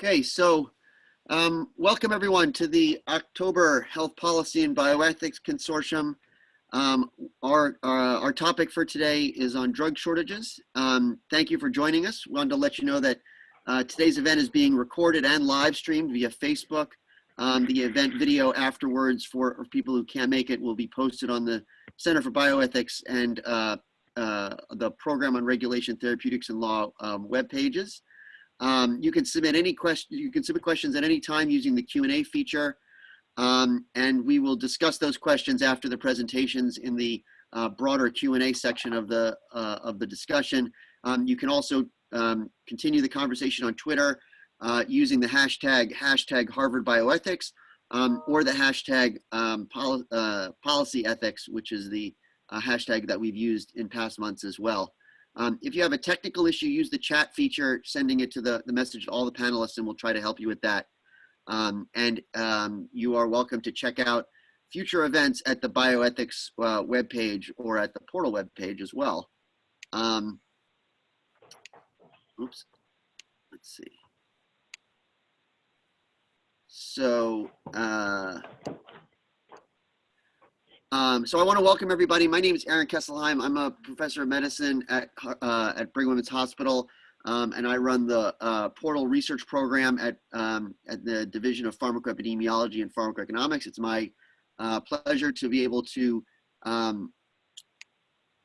Okay, so um, welcome everyone to the October Health Policy and Bioethics Consortium. Um, our, uh, our topic for today is on drug shortages. Um, thank you for joining us. We wanted to let you know that uh, today's event is being recorded and live streamed via Facebook. Um, the event video afterwards for, people who can't make it will be posted on the Center for Bioethics and uh, uh the Program on Regulation, Therapeutics and Law um, web pages. Um, you can submit any question. You can submit questions at any time using the Q and A feature, um, and we will discuss those questions after the presentations in the uh, broader Q and A section of the uh, of the discussion. Um, you can also um, continue the conversation on Twitter uh, using the hashtag hashtag Harvard Bioethics um, or the hashtag um, pol uh, Policy Ethics, which is the uh, hashtag that we've used in past months as well. Um, if you have a technical issue, use the chat feature, sending it to the, the message to all the panelists and we'll try to help you with that. Um, and um, you are welcome to check out future events at the bioethics uh, webpage or at the portal webpage as well. Um, oops, let's see. So, uh, um, so I want to welcome everybody. My name is Aaron Kesselheim. I'm a professor of medicine at, uh, at Brigham Women's Hospital, um, and I run the uh, Portal Research Program at, um, at the Division of Pharmacoepidemiology and Pharmacoeconomics. It's my uh, pleasure to be able to um,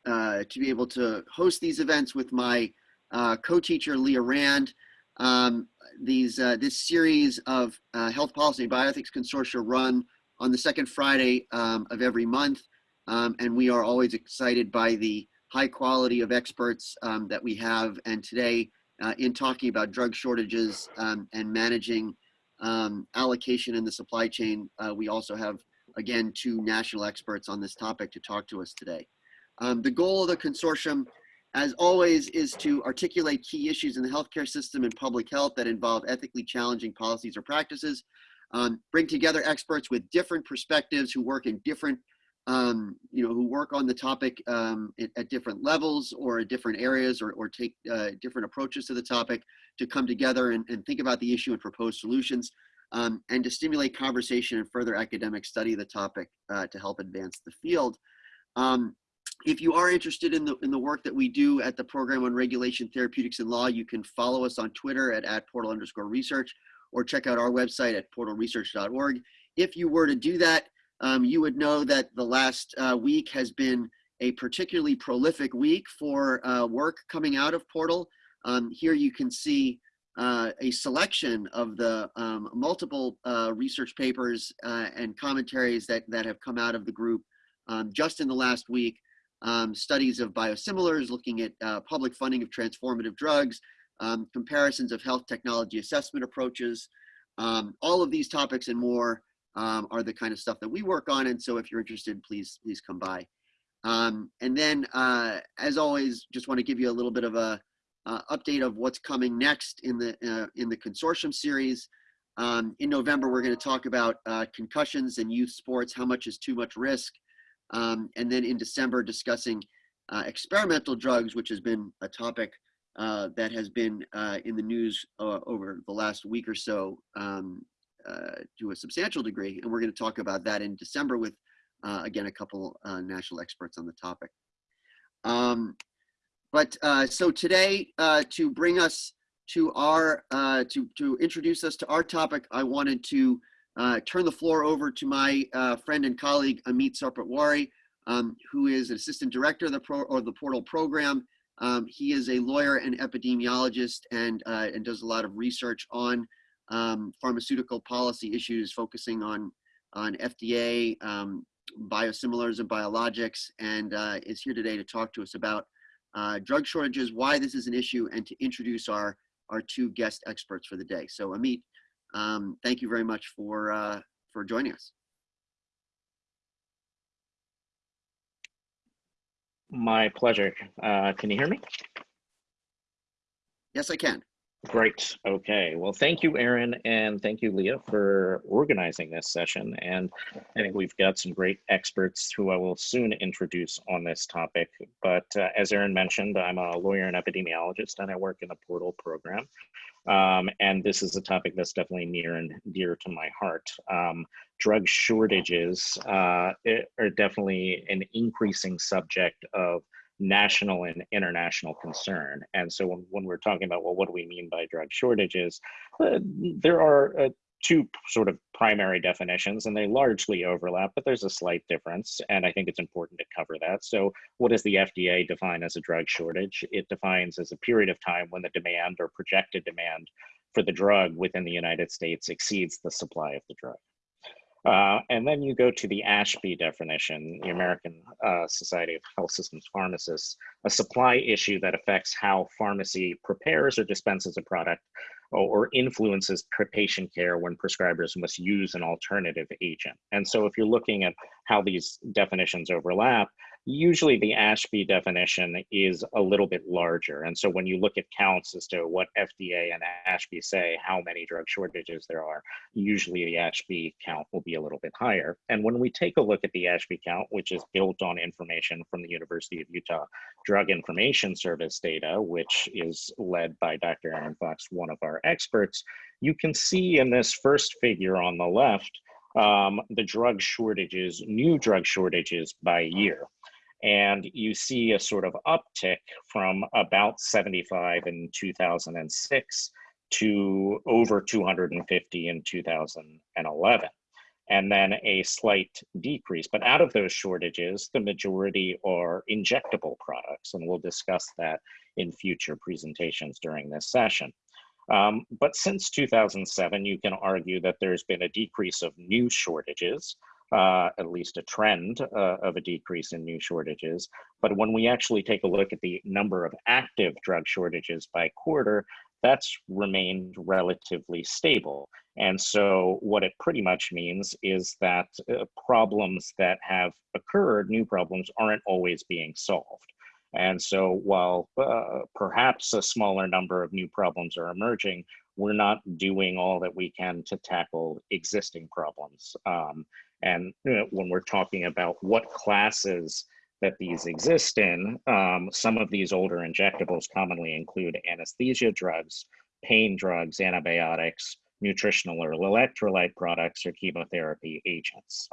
uh, to be able to host these events with my uh, co-teacher Leah Rand. Um, these uh, this series of health policy and bioethics consortia run on the second Friday um, of every month. Um, and we are always excited by the high quality of experts um, that we have. And today, uh, in talking about drug shortages um, and managing um, allocation in the supply chain, uh, we also have, again, two national experts on this topic to talk to us today. Um, the goal of the consortium, as always, is to articulate key issues in the healthcare system and public health that involve ethically challenging policies or practices um, bring together experts with different perspectives who work in different, um, you know, who work on the topic um, at, at, different levels or at different areas or, or take uh, different approaches to the topic to come together and, and think about the issue and propose solutions um, and to stimulate conversation and further academic study of the topic uh, to help advance the field. Um, if you are interested in the, in the work that we do at the Program on Regulation, Therapeutics, and Law, you can follow us on Twitter at, at portal underscore research or check out our website at portalresearch.org. If you were to do that, um, you would know that the last uh, week has been a particularly prolific week for uh, work coming out of Portal. Um, here you can see uh, a selection of the um, multiple uh, research papers uh, and commentaries that, that have come out of the group um, just in the last week. Um, studies of biosimilars, looking at uh, public funding of transformative drugs, um, comparisons of health technology assessment approaches. Um, all of these topics and more um, are the kind of stuff that we work on. And so if you're interested, please, please come by. Um, and then, uh, as always, just want to give you a little bit of a uh, update of what's coming next in the, uh, in the consortium series. Um, in November, we're going to talk about uh, concussions and youth sports, how much is too much risk. Um, and then in December, discussing uh, experimental drugs, which has been a topic uh, that has been uh, in the news uh, over the last week or so um, uh, to a substantial degree. And we're going to talk about that in December with, uh, again, a couple national experts on the topic. Um, but so today, to bring us to our, to, to introduce us to our topic, I wanted to turn the floor over to my friend and colleague, Amit Sarpatwari, um, who is an assistant director of the, pro, or the portal program um, he is a lawyer and epidemiologist and, uh, and does a lot of research on um, pharmaceutical policy issues, focusing on, on FDA, um, biosimilars and biologics, and uh, is here today to talk to us about uh, drug shortages, why this is an issue, and to introduce our, our two guest experts for the day. So Amit, um, thank you very much for, uh, for joining us. My pleasure. Uh, can you hear me? Yes, I can. Great. Okay. Well, thank you, Aaron, and thank you, Leah, for organizing this session. And I think we've got some great experts who I will soon introduce on this topic. But uh, as Aaron mentioned, I'm a lawyer and epidemiologist, and I work in the Portal program. Um, and this is a topic that's definitely near and dear to my heart. Um, drug shortages uh, are definitely an increasing subject of national and international concern. And so when, when we're talking about, well, what do we mean by drug shortages? Uh, there are uh, two sort of primary definitions and they largely overlap, but there's a slight difference. And I think it's important to cover that. So what does the FDA define as a drug shortage? It defines as a period of time when the demand or projected demand for the drug within the United States exceeds the supply of the drug. Uh, and then you go to the ASHP definition, the American uh, Society of Health Systems Pharmacists, a supply issue that affects how pharmacy prepares or dispenses a product or influences patient care when prescribers must use an alternative agent. And so if you're looking at how these definitions overlap, usually the ASHP definition is a little bit larger. And so when you look at counts as to what FDA and ASHP say, how many drug shortages there are, usually the ASHP count will be a little bit higher. And when we take a look at the ASHP count, which is built on information from the University of Utah Drug Information Service data, which is led by Dr. Erin Fox, one of our experts, you can see in this first figure on the left, um, the drug shortages, new drug shortages by year and you see a sort of uptick from about 75 in 2006 to over 250 in 2011 and then a slight decrease. But out of those shortages, the majority are injectable products, and we'll discuss that in future presentations during this session. Um, but since 2007, you can argue that there's been a decrease of new shortages, uh, at least a trend uh, of a decrease in new shortages. But when we actually take a look at the number of active drug shortages by quarter, that's remained relatively stable. And so what it pretty much means is that uh, problems that have occurred, new problems, aren't always being solved. And so while uh, perhaps a smaller number of new problems are emerging, we're not doing all that we can to tackle existing problems. Um, and you know, when we're talking about what classes that these exist in, um, some of these older injectables commonly include anesthesia drugs, pain drugs, antibiotics, nutritional or electrolyte products, or chemotherapy agents.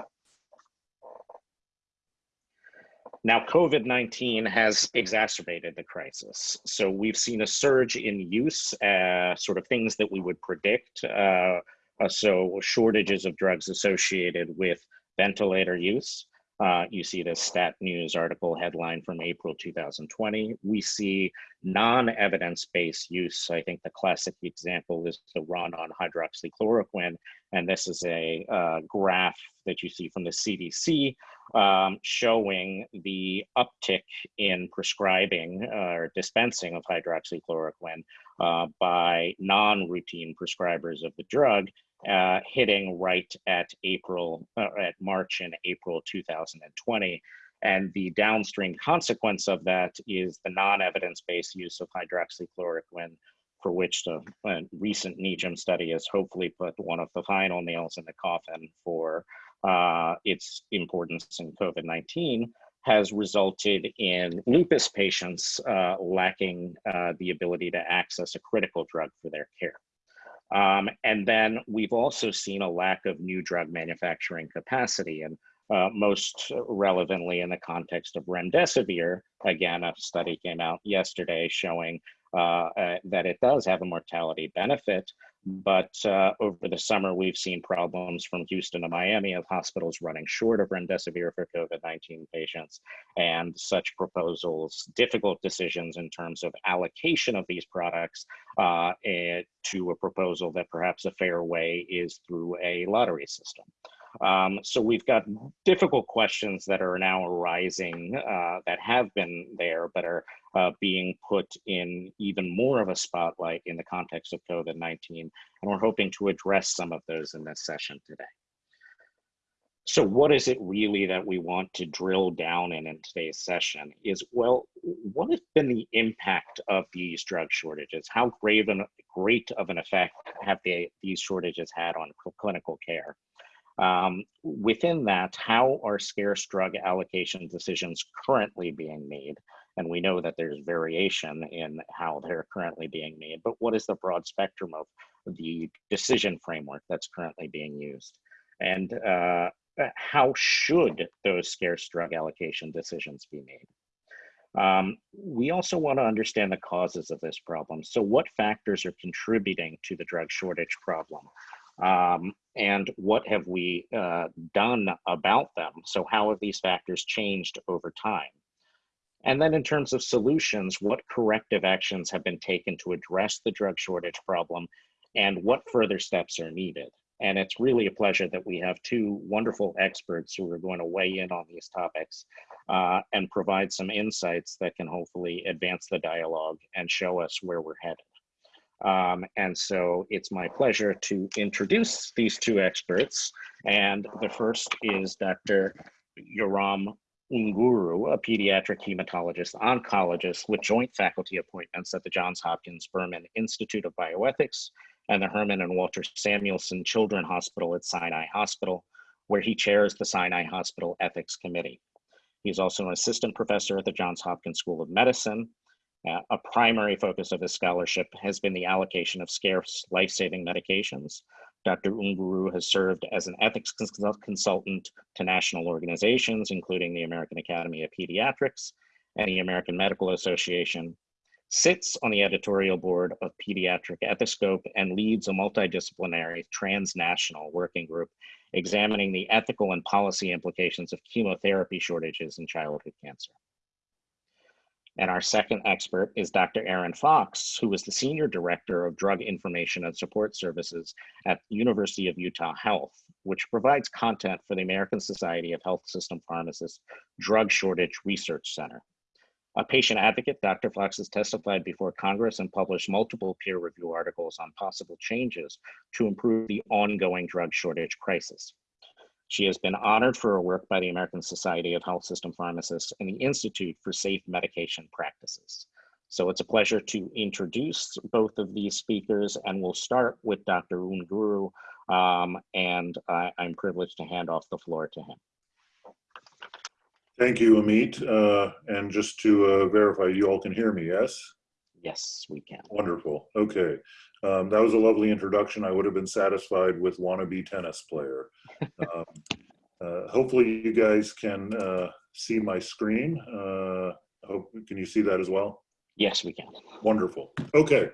Now, COVID-19 has exacerbated the crisis. So we've seen a surge in use, uh, sort of things that we would predict. Uh, uh, so shortages of drugs associated with ventilator use. Uh, you see this Stat News article headline from April 2020. We see non-evidence-based use. I think the classic example is the run on hydroxychloroquine. And this is a uh, graph that you see from the CDC um, showing the uptick in prescribing uh, or dispensing of hydroxychloroquine uh, by non-routine prescribers of the drug uh, hitting right at April, uh, at March and April 2020. And the downstream consequence of that is the non-evidence-based use of hydroxychloroquine, for which the uh, recent NEJM study has hopefully put one of the final nails in the coffin for uh, its importance in COVID-19, has resulted in lupus patients uh, lacking uh, the ability to access a critical drug for their care. Um, and then we've also seen a lack of new drug manufacturing capacity. And uh, most relevantly in the context of remdesivir, again, a study came out yesterday showing uh, uh, that it does have a mortality benefit. But uh, over the summer, we've seen problems from Houston to Miami of hospitals running short of remdesivir for COVID-19 patients and such proposals, difficult decisions in terms of allocation of these products uh, to a proposal that perhaps a fair way is through a lottery system. Um, so we've got difficult questions that are now arising uh, that have been there, but are uh, being put in even more of a spotlight in the context of COVID-19. And we're hoping to address some of those in this session today. So what is it really that we want to drill down in in today's session is, well, what has been the impact of these drug shortages? How grave and great of an effect have they, these shortages had on clinical care? Um, within that, how are scarce drug allocation decisions currently being made? And we know that there's variation in how they're currently being made, but what is the broad spectrum of the decision framework that's currently being used? And uh, how should those scarce drug allocation decisions be made? Um, we also want to understand the causes of this problem. So what factors are contributing to the drug shortage problem? Um, and what have we uh, done about them? So how have these factors changed over time? And then in terms of solutions, what corrective actions have been taken to address the drug shortage problem and what further steps are needed? And it's really a pleasure that we have two wonderful experts who are going to weigh in on these topics uh, and provide some insights that can hopefully advance the dialogue and show us where we're headed. Um, and so it's my pleasure to introduce these two experts. And the first is Dr. Yoram Unguru, a pediatric hematologist oncologist with joint faculty appointments at the Johns Hopkins Berman Institute of Bioethics and the Herman and Walter Samuelson Children Hospital at Sinai Hospital, where he chairs the Sinai Hospital Ethics Committee. He's also an assistant professor at the Johns Hopkins School of Medicine. Uh, a primary focus of his scholarship has been the allocation of scarce life-saving medications. Dr. Unguru has served as an ethics consultant to national organizations, including the American Academy of Pediatrics and the American Medical Association, sits on the editorial board of Pediatric Ethicscope and leads a multidisciplinary transnational working group examining the ethical and policy implications of chemotherapy shortages in childhood cancer. And our second expert is Dr. Erin Fox, who is the Senior Director of Drug Information and Support Services at University of Utah Health, which provides content for the American Society of Health System Pharmacists Drug Shortage Research Center. A patient advocate, Dr. Fox has testified before Congress and published multiple peer review articles on possible changes to improve the ongoing drug shortage crisis. She has been honored for her work by the American Society of Health System Pharmacists and the Institute for Safe Medication Practices. So it's a pleasure to introduce both of these speakers, and we'll start with Dr. Unguru, um, and I, I'm privileged to hand off the floor to him. Thank you, Amit. Uh, and just to uh, verify, you all can hear me, yes? Yes, we can. Wonderful. Okay. Um, that was a lovely introduction. I would have been satisfied with wannabe tennis player. Um, uh, hopefully you guys can uh, see my screen. Uh, hope, can you see that as well? Yes, we can. Wonderful. Okay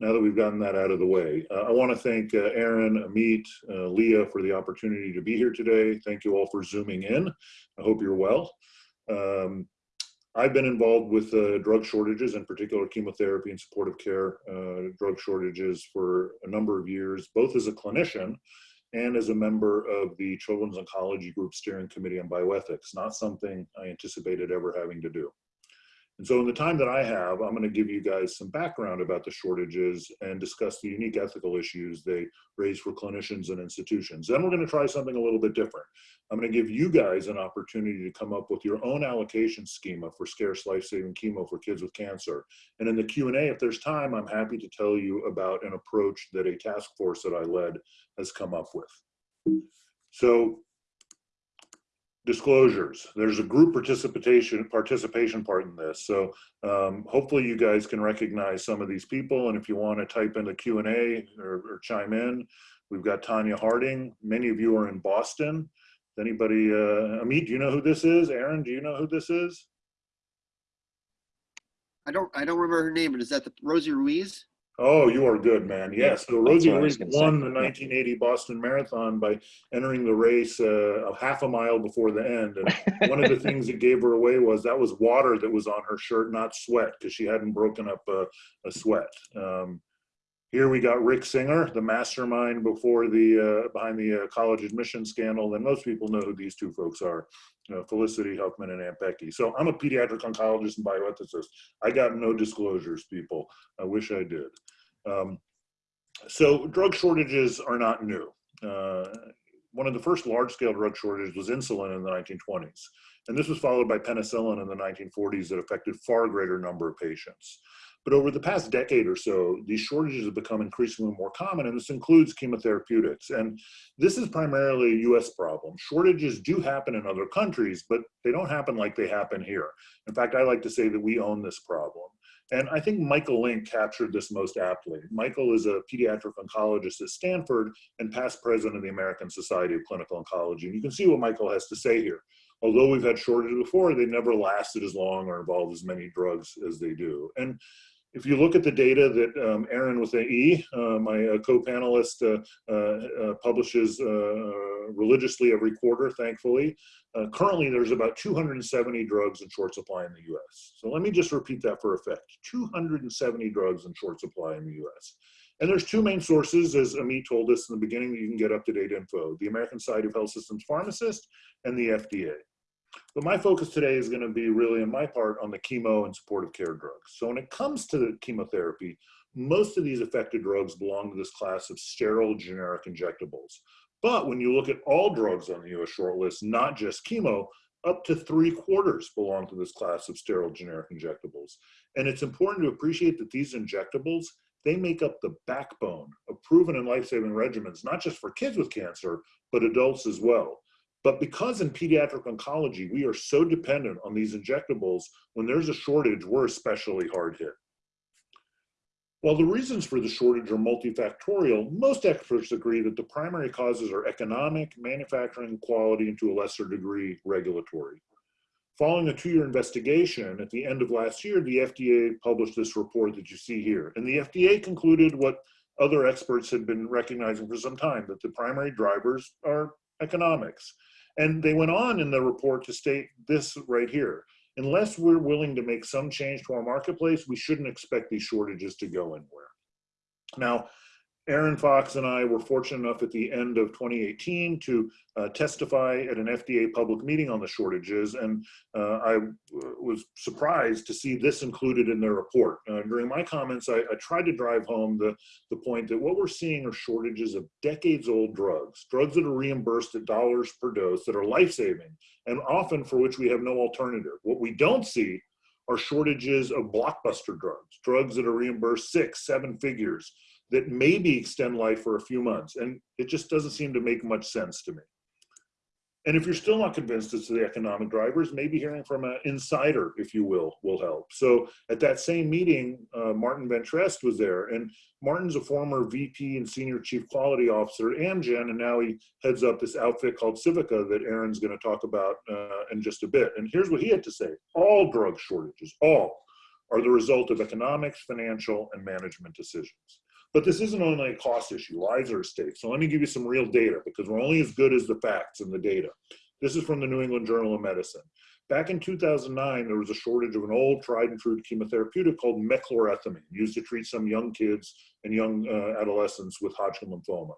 now that we've gotten that out of the way. Uh, I want to thank uh, Aaron, Amit, uh, Leah for the opportunity to be here today. Thank you all for zooming in. I hope you're well. Um, I've been involved with uh, drug shortages, in particular chemotherapy and supportive care uh, drug shortages for a number of years, both as a clinician and as a member of the Children's Oncology Group Steering Committee on Bioethics, not something I anticipated ever having to do. And so in the time that I have, I'm going to give you guys some background about the shortages and discuss the unique ethical issues they raise for clinicians and institutions. Then we're going to try something a little bit different. I'm going to give you guys an opportunity to come up with your own allocation schema for scarce life-saving chemo for kids with cancer. And in the Q&A, if there's time, I'm happy to tell you about an approach that a task force that I led has come up with. So disclosures. There's a group participation participation part in this. So um, hopefully you guys can recognize some of these people. And if you want to type in the Q&A or, or, chime in, we've got Tonya Harding. Many of you are in Boston. Anybody, uh, Amit, do you know who this is? Aaron, do you know who this is? I don't, I don't remember her name, but is that the Rosie Ruiz? Oh, you are good, man. Yes. So Rosie Ruiz won say. the 1980 Boston Marathon by entering the race uh, a half a mile before the end. And one of the things that gave her away was that was water that was on her shirt, not sweat, because she hadn't broken up a, a sweat. Um, here we got Rick Singer, the mastermind before the uh, behind the uh, college admission scandal. And most people know who these two folks are, uh, Felicity Huffman and Aunt Becky. So I'm a pediatric oncologist and bioethicist. I got no disclosures, people. I wish I did. Um, so drug shortages are not new. Uh, one of the first large-scale drug shortages was insulin in the 1920s. And this was followed by penicillin in the 1940s that affected far greater number of patients. But over the past decade or so, these shortages have become increasingly more common, and this includes chemotherapeutics. And this is primarily a US problem. Shortages do happen in other countries, but they don't happen like they happen here. In fact, I like to say that we own this problem. And I think Michael Link captured this most aptly. Michael is a pediatric oncologist at Stanford and past president of the American Society of Clinical Oncology. And you can see what Michael has to say here. Although we've had shortages before, they never lasted as long or involved as many drugs as they do. And if you look at the data that um, Erin with the E, uh, my uh, co-panelist, uh, uh, uh publishes uh, religiously every quarter, thankfully, currently there's about 270 drugs in short supply in the US. So let me just repeat that for effect. 270 drugs in short supply in the US. And there's two main sources, as Amit told us in the beginning, that you can get up-to-date info, the American Society of Health Systems Pharmacist and the FDA. But my focus today is going to be really, in my part, on the chemo and supportive care drugs. So when it comes to the chemotherapy, most of these affected drugs belong to this class of sterile generic injectables. But when you look at all drugs on the US short list, not just chemo, up to three quarters belong to this class of sterile generic injectables. And it's important to appreciate that these injectables, they make up the backbone of proven and life-saving regimens, not just for kids with cancer, but adults as well. But because in pediatric oncology, we are so dependent on these injectables, when there's a shortage, we're especially hard hit. While the reasons for the shortage are multifactorial, most experts agree that the primary causes are economic, manufacturing, quality, and to a lesser degree, regulatory. Following a two-year investigation, at the end of last year, the FDA published this report that you see here. And the FDA concluded what other experts had been recognizing for some time, that the primary drivers are economics. And they went on in the report to state this right here. Unless we're willing to make some change to our marketplace, we shouldn't expect these shortages to go anywhere. Now, Erin Fox and I were fortunate enough at the end of 2018 to uh, testify at an FDA public meeting on the shortages, and uh, I was surprised to see this included in their report. Uh, during my comments, I, I, tried to drive home the, the point that what we're seeing are shortages of decades-old drugs, drugs that are reimbursed at dollars per dose that are life-saving, and often for which we have no alternative. What we don't see are shortages of blockbuster drugs, drugs that are reimbursed six, seven figures, that maybe extend life for a few months. And it just doesn't seem to make much sense to me. And if you're still not convinced as to the economic drivers, maybe hearing from an insider, if you will, will help. So at that same meeting, uh, Martin VanTrieste was there. And Martin's a former VP and Senior Chief Quality Officer at Amgen, and now he heads up this outfit called Civica that Erin's gonna talk about uh, in just a bit. And here's what he had to say. All drug shortages, all, are the result of economics, financial, and management decisions. But this isn't only a cost issue, lives are at stake. So let me give you some real data because we're only as good as the facts and the data. This is from the New England Journal of Medicine. Back in 2009, there was a shortage of an old tried and true chemotherapeutic called mechlorethamine, used to treat some young kids and young uh, adolescents with Hodgkin lymphoma.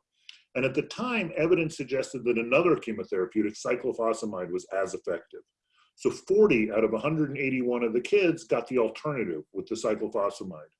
And at the time, evidence suggested that another chemotherapeutic, cyclophosphamide, was as effective. So 40 out of 181 of the kids got the alternative with the cyclophosphamide.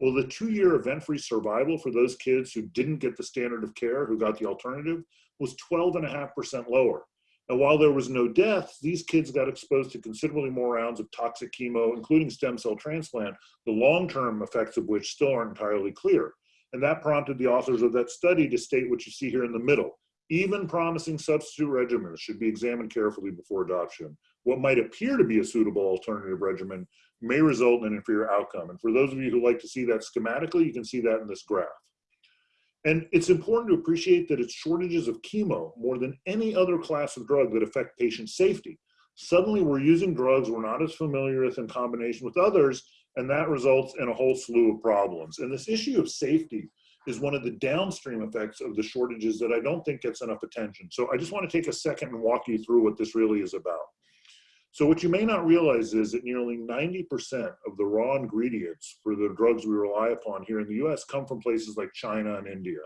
Well, the two-year event-free survival for those kids who didn't get the standard of care, who got the alternative, was 12.5% lower. And while there was no death, these kids got exposed to considerably more rounds of toxic chemo, including stem cell transplant, the long-term effects of which still aren't entirely clear. And that prompted the authors of that study to state what you see here in the middle. Even promising substitute regimens should be examined carefully before adoption. What might appear to be a suitable alternative regimen may result in an inferior outcome. And for those of you who like to see that schematically, you can see that in this graph. And it's important to appreciate that it's shortages of chemo more than any other class of drug that affect patient safety. Suddenly we're using drugs we're not as familiar with in combination with others, and that results in a whole slew of problems. And this issue of safety is one of the downstream effects of the shortages that I don't think gets enough attention. So I just want to take a second and walk you through what this really is about. So what you may not realize is that nearly 90% of the raw ingredients for the drugs we rely upon here in the US come from places like China and India.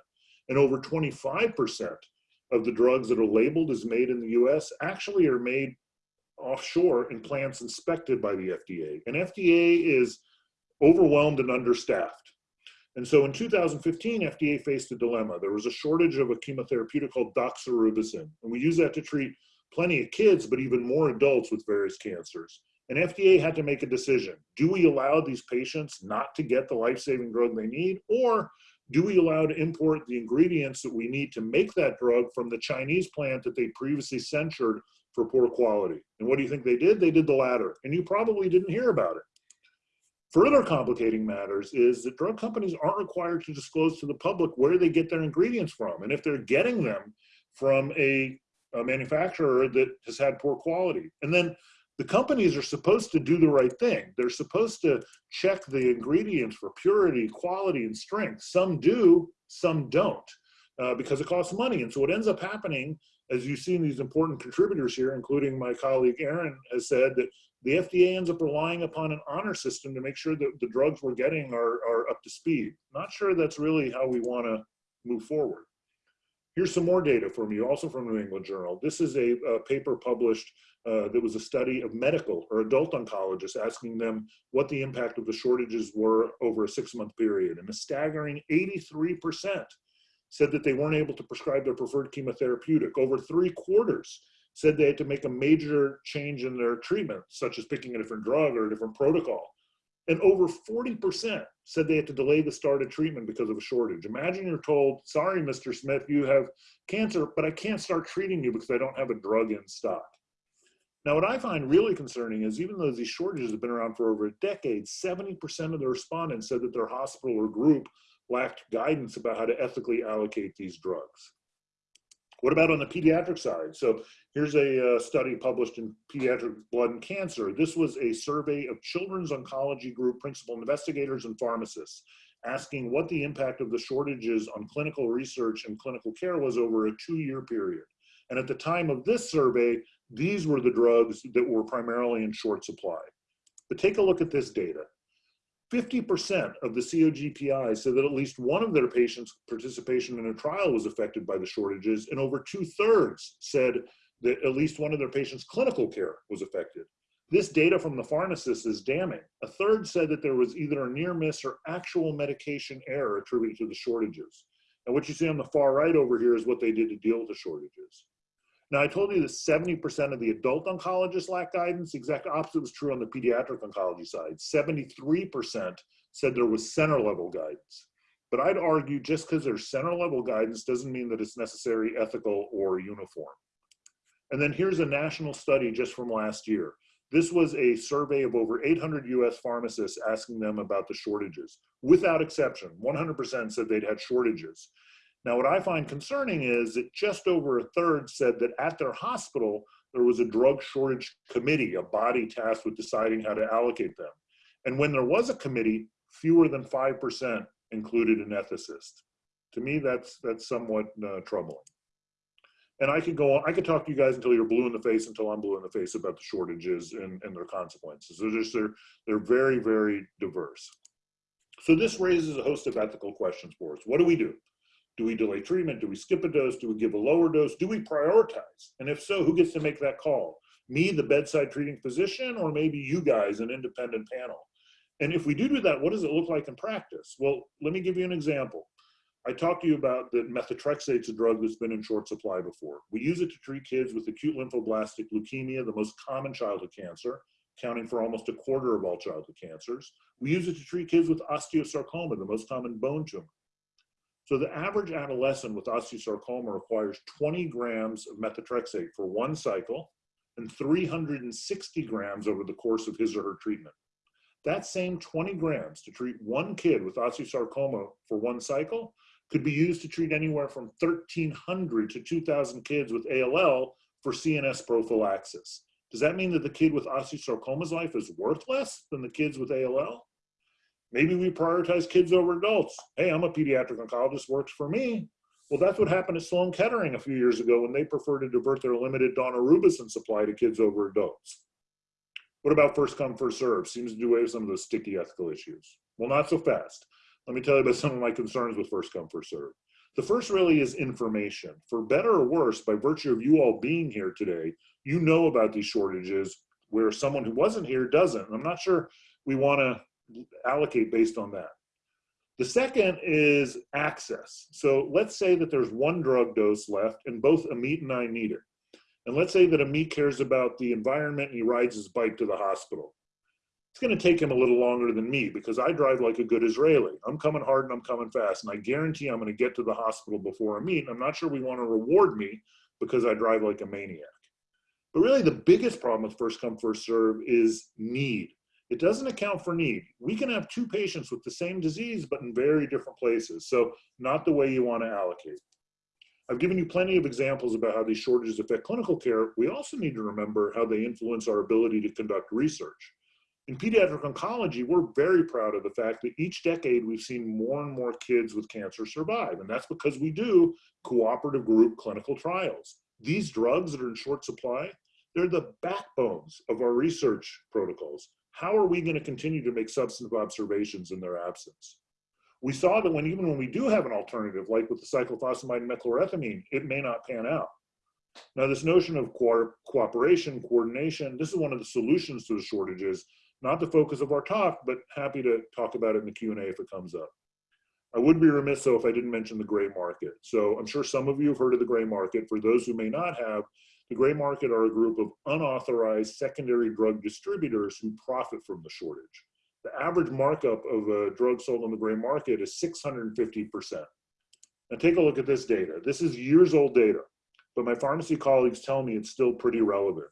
And over 25% of the drugs that are labeled as made in the US actually are made offshore in plants inspected by the FDA. And FDA is overwhelmed and understaffed. And so in 2015, FDA faced a dilemma. There was a shortage of a chemotherapeutic called doxorubicin, and we use that to treat plenty of kids, but even more adults with various cancers. And FDA had to make a decision. Do we allow these patients not to get the life-saving drug they need? Or do we allow to import the ingredients that we need to make that drug from the Chinese plant that they previously censured for poor quality? And what do you think they did? They did the latter. And you probably didn't hear about it. Further complicating matters is that drug companies aren't required to disclose to the public where they get their ingredients from. And if they're getting them from a, a manufacturer that has had poor quality. And then the companies are supposed to do the right thing. They're supposed to check the ingredients for purity, quality, and strength. Some do, some don't, uh, because it costs money. And so what ends up happening, as you've seen these important contributors here, including my colleague Erin, has said that the FDA ends up relying upon an honor system to make sure that the drugs we're getting are, are up to speed. Not sure that's really how we want to move forward. Here's some more data from you, also from New England Journal. This is a, a paper published uh, that was a study of medical or adult oncologists asking them what the impact of the shortages were over a six month period. And a staggering 83% said that they weren't able to prescribe their preferred chemotherapeutic. Over three quarters said they had to make a major change in their treatment, such as picking a different drug or a different protocol. And over 40% said they had to delay the start of treatment because of a shortage. Imagine you're told, sorry, Mr. Smith, you have cancer, but I can't start treating you because I don't have a drug in stock. Now, what I find really concerning is even though these shortages have been around for over a decade, 70% of the respondents said that their hospital or group lacked guidance about how to ethically allocate these drugs. What about on the pediatric side? So here's a uh, study published in Pediatric Blood and Cancer. This was a survey of children's oncology group principal investigators and pharmacists asking what the impact of the shortages on clinical research and clinical care was over a two-year period. And at the time of this survey, these were the drugs that were primarily in short supply. But take a look at this data. 50% of the COGPI said that at least one of their patients' participation in a trial was affected by the shortages, and over two thirds said that at least one of their patients' clinical care was affected. This data from the pharmacists is damning. A third said that there was either a near miss or actual medication error attributed to the shortages. And what you see on the far right over here is what they did to deal with the shortages. Now, I told you that 70% of the adult oncologists lack guidance. The exact opposite was true on the pediatric oncology side. 73% said there was center level guidance. But I'd argue just because there's center level guidance doesn't mean that it's necessary, ethical, or uniform. And then here's a national study just from last year. This was a survey of over 800 US pharmacists asking them about the shortages. Without exception, 100% said they'd had shortages. Now, what I find concerning is that just over a third said that at their hospital, there was a drug shortage committee, a body tasked with deciding how to allocate them. And when there was a committee, fewer than 5% included an ethicist. To me, that's, that's somewhat uh, troubling. And I could go on, I could talk to you guys until you're blue in the face, until I'm blue in the face about the shortages and, and their consequences. They're just, they're, they're very, very diverse. So this raises a host of ethical questions for us. What do we do? Do we delay treatment? Do we skip a dose? Do we give a lower dose? Do we prioritize? And if so, who gets to make that call? Me, the bedside treating physician, or maybe you guys, an independent panel? And if we do do that, what does it look like in practice? Well, let me give you an example. I talked to you about that methotrexate's a drug that's been in short supply before. We use it to treat kids with acute lymphoblastic leukemia, the most common childhood cancer, accounting for almost a quarter of all childhood cancers. We use it to treat kids with osteosarcoma, the most common bone tumor. So the average adolescent with osteosarcoma requires 20 grams of methotrexate for one cycle and 360 grams over the course of his or her treatment. That same 20 grams to treat one kid with osteosarcoma for one cycle could be used to treat anywhere from 1,300 to 2,000 kids with ALL for CNS prophylaxis. Does that mean that the kid with osteosarcoma's life is worth less than the kids with ALL? Maybe we prioritize kids over adults. Hey, I'm a pediatric oncologist, works for me. Well, that's what happened at Sloan Kettering a few years ago when they preferred to divert their limited daunorubicin supply to kids over adults. What about first come, first serve? Seems to do away with some of those sticky ethical issues. Well, not so fast. Let me tell you about some of my concerns with first come, first serve. The first really is information. For better or worse, by virtue of you all being here today, you know about these shortages where someone who wasn't here doesn't. And I'm not sure we want to allocate based on that. The second is access. So let's say that there's one drug dose left and both Amit and I need it. And let's say that Amit cares about the environment and he rides his bike to the hospital. It's going to take him a little longer than me because I drive like a good Israeli. I'm coming hard and I'm coming fast. And I guarantee I'm going to get to the hospital before Amit. I'm not sure we want to reward me because I drive like a maniac. But really, the biggest problem with first come, first serve is need. It doesn't account for need. We can have two patients with the same disease, but in very different places. So, not the way you want to allocate. I've given you plenty of examples about how these shortages affect clinical care. We also need to remember how they influence our ability to conduct research. In pediatric oncology, we're very proud of the fact that each decade we've seen more and more kids with cancer survive. And that's because we do cooperative group clinical trials. These drugs that are in short supply, they're the backbones of our research protocols. How are we going to continue to make substantive observations in their absence? We saw that when even when we do have an alternative, like with the cyclophosphamide and mechlorethamine, it may not pan out. Now, this notion of co cooperation, coordination, this is one of the solutions to the shortages not the focus of our talk, but happy to talk about it in the Q&A if it comes up. I would be remiss though if I didn't mention the gray market. So I'm sure some of you have heard of the gray market. For those who may not have, the gray market are a group of unauthorized secondary drug distributors who profit from the shortage. The average markup of a drug sold on the gray market is 650%. Now take a look at this data. This is years old data, but my pharmacy colleagues tell me it's still pretty relevant.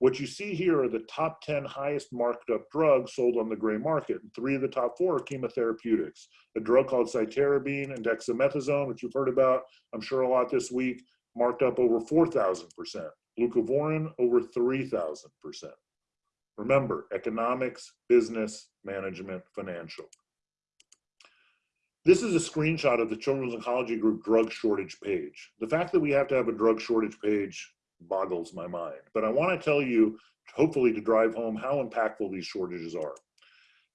What you see here are the top 10 highest marked up drugs sold on the gray market. And three of the top four are chemotherapeutics. A drug called cytarabine and dexamethasone, which you've heard about, I'm sure a lot this week, marked up over 4,000%. Leucovorin over 3,000%. Remember, economics, business, management, financial. This is a screenshot of the Children's Oncology Group drug shortage page. The fact that we have to have a drug shortage page boggles my mind. But I want to tell you, hopefully to drive home how impactful these shortages are.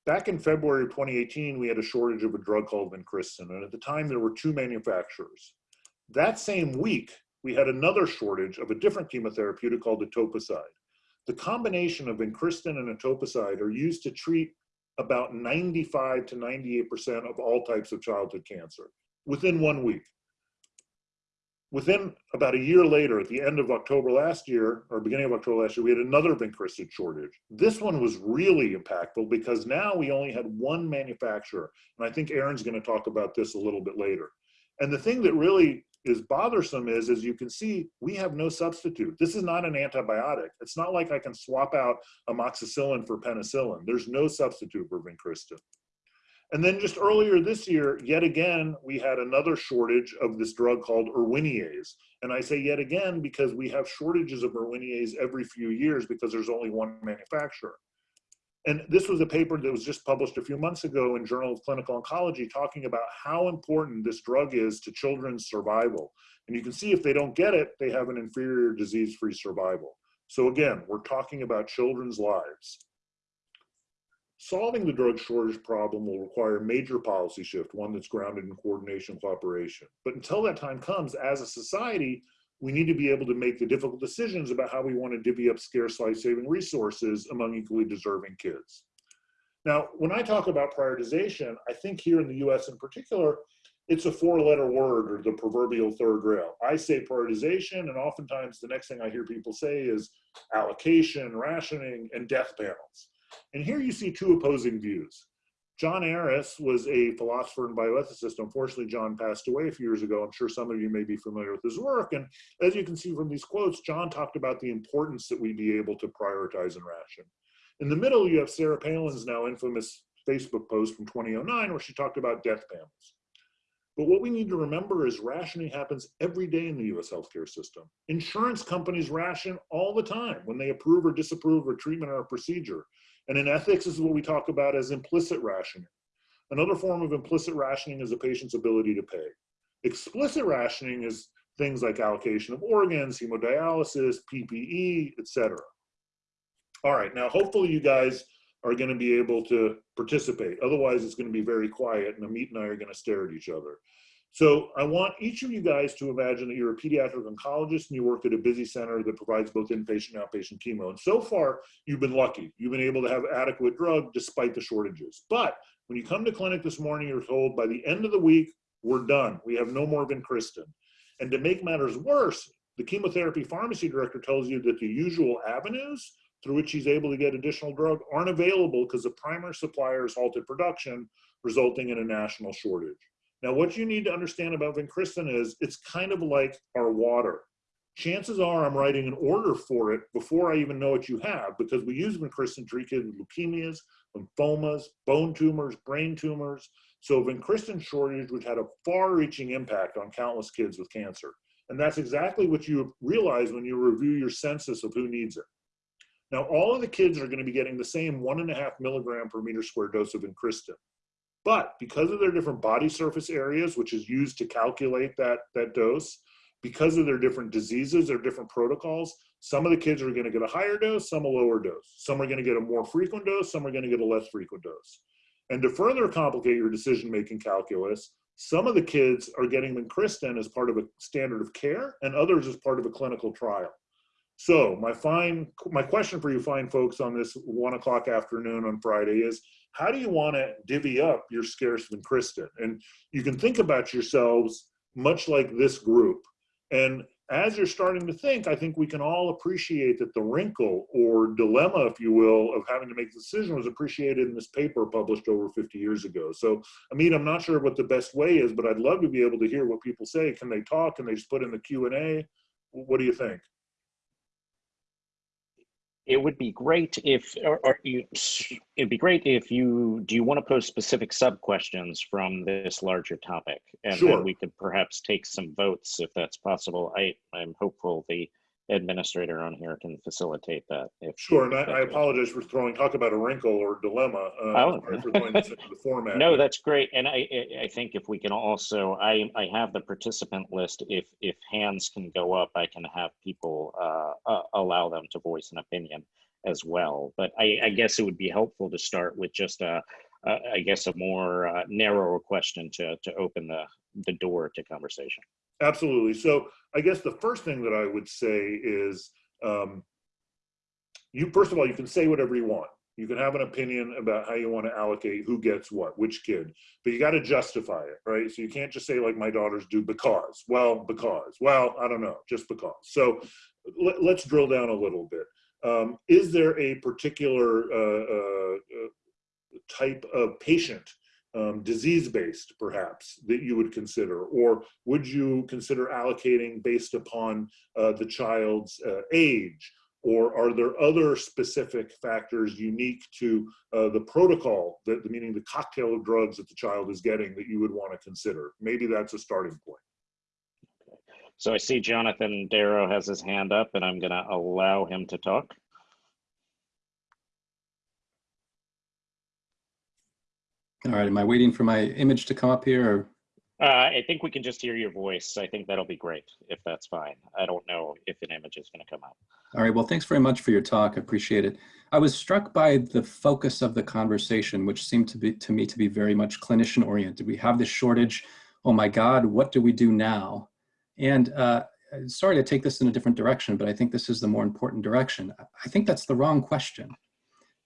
Back in February of 2018, we had a shortage of a drug called Vincristine, and at the time there were two manufacturers. That same week, we had another shortage of a different chemotherapeutic called etoposide. The combination of Vincristine and etoposide are used to treat about 95 to 98% of all types of childhood cancer within one week within about a year later, at the end of October last year, or beginning of October last year, we had another vincristine shortage. This one was really impactful because now we only had one manufacturer. And I think Erin's gonna talk about this a little bit later. And the thing that really is bothersome is, as you can see, we have no substitute. This is not an antibiotic. It's not like I can swap out amoxicillin for penicillin. There's no substitute for vincristine. And then just earlier this year, yet again, we had another shortage of this drug called Erwinaze. And I say yet again because we have shortages of Erwinaze every few years because there's only one manufacturer. And this was a paper that was just published a few months ago in Journal of Clinical Oncology talking about how important this drug is to children's survival. And you can see if they don't get it, they have an inferior disease-free survival. So again, we're talking about children's lives. Solving the drug shortage problem will require a major policy shift, one that's grounded in coordination and cooperation. But until that time comes, as a society, we need to be able to make the difficult decisions about how we want to divvy up scarce life-saving resources among equally deserving kids. Now, when I talk about prioritization, I think here in the US in particular, it's a four-letter word or the proverbial third rail. I say prioritization, and oftentimes the next thing I hear people say is allocation, rationing, and death panels. And here you see two opposing views. John Arras was a philosopher and bioethicist. Unfortunately, John passed away a few years ago. I'm sure some of you may be familiar with his work. And as you can see from these quotes, John talked about the importance that we be able to prioritize and ration. In the middle, you have Sarah Palin's now infamous Facebook post from 2009 where she talked about death panels. But what we need to remember is rationing happens every day in the US healthcare system. Insurance companies ration all the time when they approve or disapprove a treatment or a procedure. And in ethics, this is what we talk about as implicit rationing. Another form of implicit rationing is a patient's ability to pay. Explicit rationing is things like allocation of organs, hemodialysis, PPE, etc. All right, now hopefully you guys are going to be able to participate. Otherwise, it's going to be very quiet, and Amit and I are going to stare at each other. So I want each of you guys to imagine that you're a pediatric oncologist and you work at a busy center that provides both inpatient and outpatient chemo. And so far, you've been lucky. You've been able to have adequate drug despite the shortages. But when you come to clinic this morning, you're told by the end of the week, we're done. We have no more vincristine. And to make matters worse, the chemotherapy pharmacy director tells you that the usual avenues through which he's able to get additional drug aren't available because the primary supplier has halted production, resulting in a national shortage. Now, what you need to understand about vincristine is it's kind of like our water. Chances are I'm writing an order for it before I even know what you have because we use vincristine to treat kids with leukemias, lymphomas, bone tumors, brain tumors. So vincristine shortage would had a far-reaching impact on countless kids with cancer. And that's exactly what you realize when you review your census of who needs it. Now, all of the kids are going to be getting the same one and a half milligram per meter square dose of vincristine. But because of their different body surface areas, which is used to calculate that, that dose, because of their different diseases, their different protocols, some of the kids are going to get a higher dose, some a lower dose. Some are going to get a more frequent dose, some are going to get a less frequent dose. And to further complicate your decision-making calculus, some of the kids are getting vincristine as part of a standard of care and others as part of a clinical trial. So my fine, my question for you fine folks on this one o'clock afternoon on Friday is, how do you want to divvy up your scarce vincristine? And you can think about yourselves much like this group. And as you're starting to think, I think we can all appreciate that the wrinkle or dilemma, if you will, of having to make the decision was appreciated in this paper published over 50 years ago. So, Amit, I'm not sure what the best way is, but I'd love to be able to hear what people say. Can they talk? Can they just put in the Q&A? What do you think? It would be great if, or, or you, it'd be great if you, do you want to pose specific sub questions from this larger topic? And Sure. then we could perhaps take some votes if that's possible. I, I'm hopeful the administrator on here can facilitate that. If Sure, and I, I apologize for throwing, talk about a wrinkle or dilemma, uh, Oh. for throwing this into the format. No, that's great. And I, I- I think if we can also, I, I have the participant list. If, if hands can go up, I can have people, uh, uh, allow them to voice an opinion as well. But I, I guess it would be helpful to start with just a, a- I guess a more uh, narrower question to, to open the, the door to conversation. Absolutely. So I guess the first thing that I would say is, um, you, first of all, you can say whatever you want. You can have an opinion about how you want to allocate who gets what, which kid, but you got to justify it, right? So you can't just say like my daughters do because, well, because, well, I don't know, just because. So let, us drill down a little bit. Um, is there a particular uh, uh, uh, type of patient um, disease-based perhaps that you would consider? Or would you consider allocating based upon uh, the child's uh, age? Or are there other specific factors unique to uh, the protocol that meaning the cocktail of drugs that the child is getting that you would want to consider? Maybe that's a starting point. So I see Jonathan Darrow has his hand up and I'm gonna allow him to talk. All right, am I waiting for my image to come up here? Or? Uh, I think we can just hear your voice. I think that'll be great if that's fine. I don't know if an image is going to come up. All right, well, thanks very much for your talk. I appreciate it. I was struck by the focus of the conversation, which seemed to be to me to be very much clinician oriented. We have this shortage. Oh my God, what do we do now? And uh, sorry to take this in a different direction, but I think this is the more important direction. I think that's the wrong question.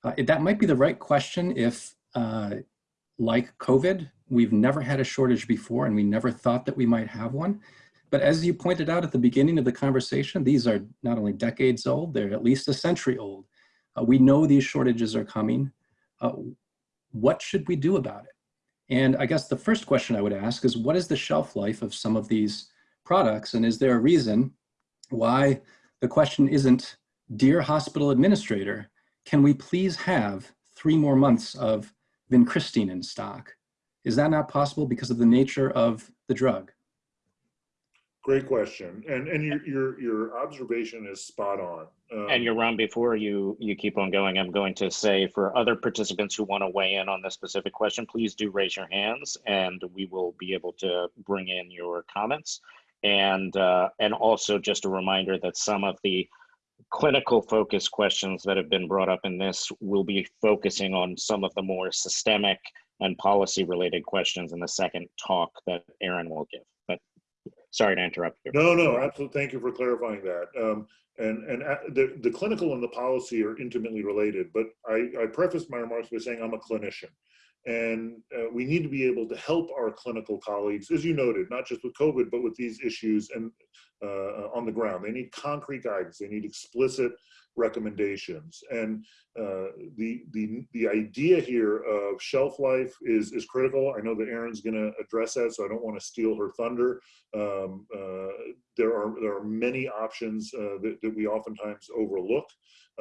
Uh, that might be the right question if uh, like COVID, we've never had a shortage before and we never thought that we might have one. But as you pointed out at the beginning of the conversation, these are not only decades old, they're at least a century old. Uh, we know these shortages are coming. Uh, what should we do about it? And I guess the first question I would ask is what is the shelf life of some of these products? And is there a reason why the question isn't, dear hospital administrator, can we please have three more months of vincristine in stock. Is that not possible because of the nature of the drug? great question and and your your your observation is spot on um, And Yoram, before you, you keep on going, I'm going to say for other participants who want to weigh in on this specific question, please do raise your hands and we will be able to bring in your comments. And, uh, and also just a reminder that some of the clinical focus questions that have been brought up in this will be focusing on some of the more systemic and policy related questions in the second talk that Erin will give. But sorry to interrupt you. No, no, absolutely. Thank you for clarifying that. Um, and and uh, the, the clinical and the policy are intimately related, but I, I preface my remarks by saying I'm a clinician. And uh, we need to be able to help our clinical colleagues, as you noted, not just with COVID, but with these issues and uh, on the ground. They need concrete guidance. They need explicit recommendations. And uh, the, the, the idea here of shelf life is, is critical. I know that Erin's gonna address that, so I don't wanna steal her thunder. Um, uh, there, are, there are many options uh, that, that we oftentimes overlook,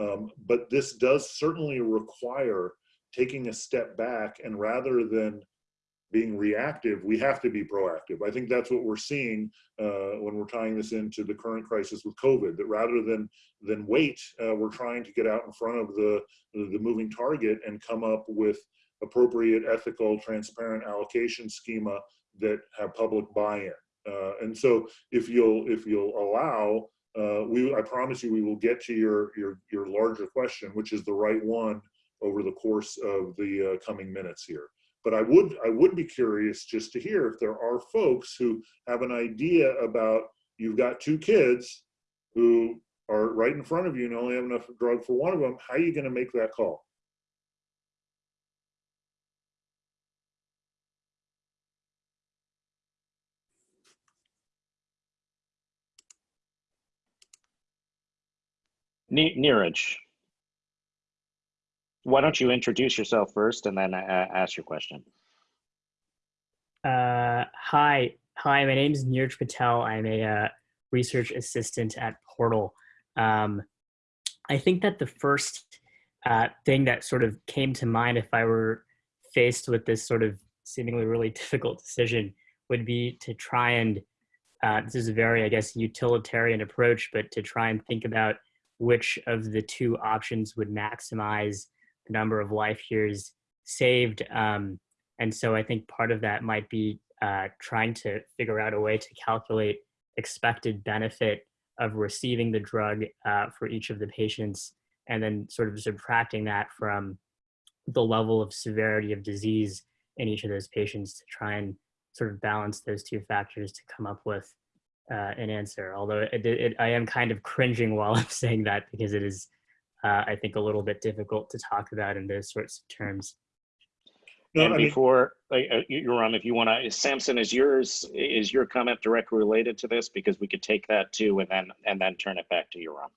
um, but this does certainly require taking a step back and rather than being reactive, we have to be proactive. I think that's what we're seeing uh, when we're tying this into the current crisis with COVID. That rather than than wait, uh, we're trying to get out in front of the the moving target and come up with appropriate, ethical, transparent allocation schema that have public buy-in. Uh, and so, if you'll if you'll allow, uh, we I promise you we will get to your your your larger question, which is the right one over the course of the uh, coming minutes here. But I would I would be curious just to hear if there are folks who have an idea about you've got two kids who are right in front of you and only have enough drug for one of them. How are you going to make that call? Ne- Neeraj, why don't you introduce yourself first and then uh, ask your question? Uh, hi, hi. My name is Neeraj Patel. I'm a uh, research assistant at Portal. Um, I think that the first uh, thing that sort of came to mind if I were faced with this sort of seemingly really difficult decision would be to try and uh, this is a very, I guess, utilitarian approach, but to try and think about which of the two options would maximize number of life years saved. Um, and so I think part of that might be uh, trying to figure out a way to calculate expected benefit of receiving the drug uh, for each of the patients, and then sort of subtracting that from the level of severity of disease in each of those patients to try and sort of balance those two factors to come up with uh, an answer. Although it, it, I am kind of cringing while I'm saying that because it is, uh, I think, a little bit difficult to talk about in those sorts of terms. And I mean- before, like, uh, Yoram, if you want to, Samson, is yours, is your comment directly related to this? Because we could take that too and then, and then turn it back to Yoram.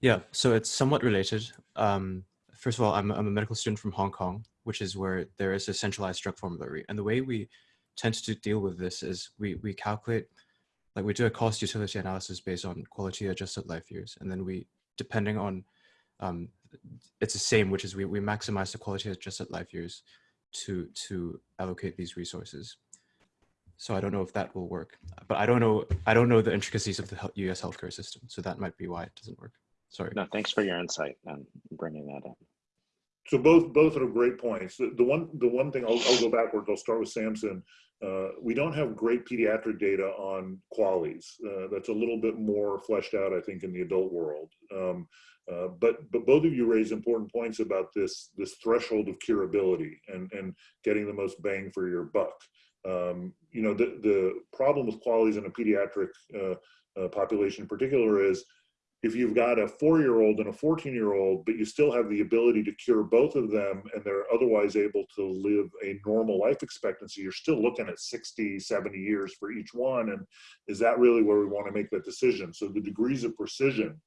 Yeah, so it's somewhat related. Um, first of all, I'm, I'm a medical student from Hong Kong, which is where there is a centralized drug formulary. And the way we tend to deal with this is we, we calculate, like we do a cost utility analysis based on quality adjusted life years. And then we, depending on, um, it's the same, which is we, we maximize the quality adjusted life years to, to allocate these resources. So I don't know if that will work, but I don't know, I don't know the intricacies of the US healthcare system. So that might be why it doesn't work. Sorry. No, thanks for your insight and bringing that up. So both both are great points. The, the one the one thing I'll, I'll go backwards. I'll start with Samson. Uh, we don't have great pediatric data on QALYs. Uh, that's a little bit more fleshed out, I think, in the adult world. Um, uh, but but both of you raise important points about this this threshold of curability and and getting the most bang for your buck. Um, you know the the problem with QALYs in a pediatric uh, uh, population in particular is if you've got a four-year-old and a 14-year-old, but you still have the ability to cure both of them and they're otherwise able to live a normal life expectancy, you're still looking at 60, 70 years for each one. And is that really where we want to make that decision? So the degrees of precision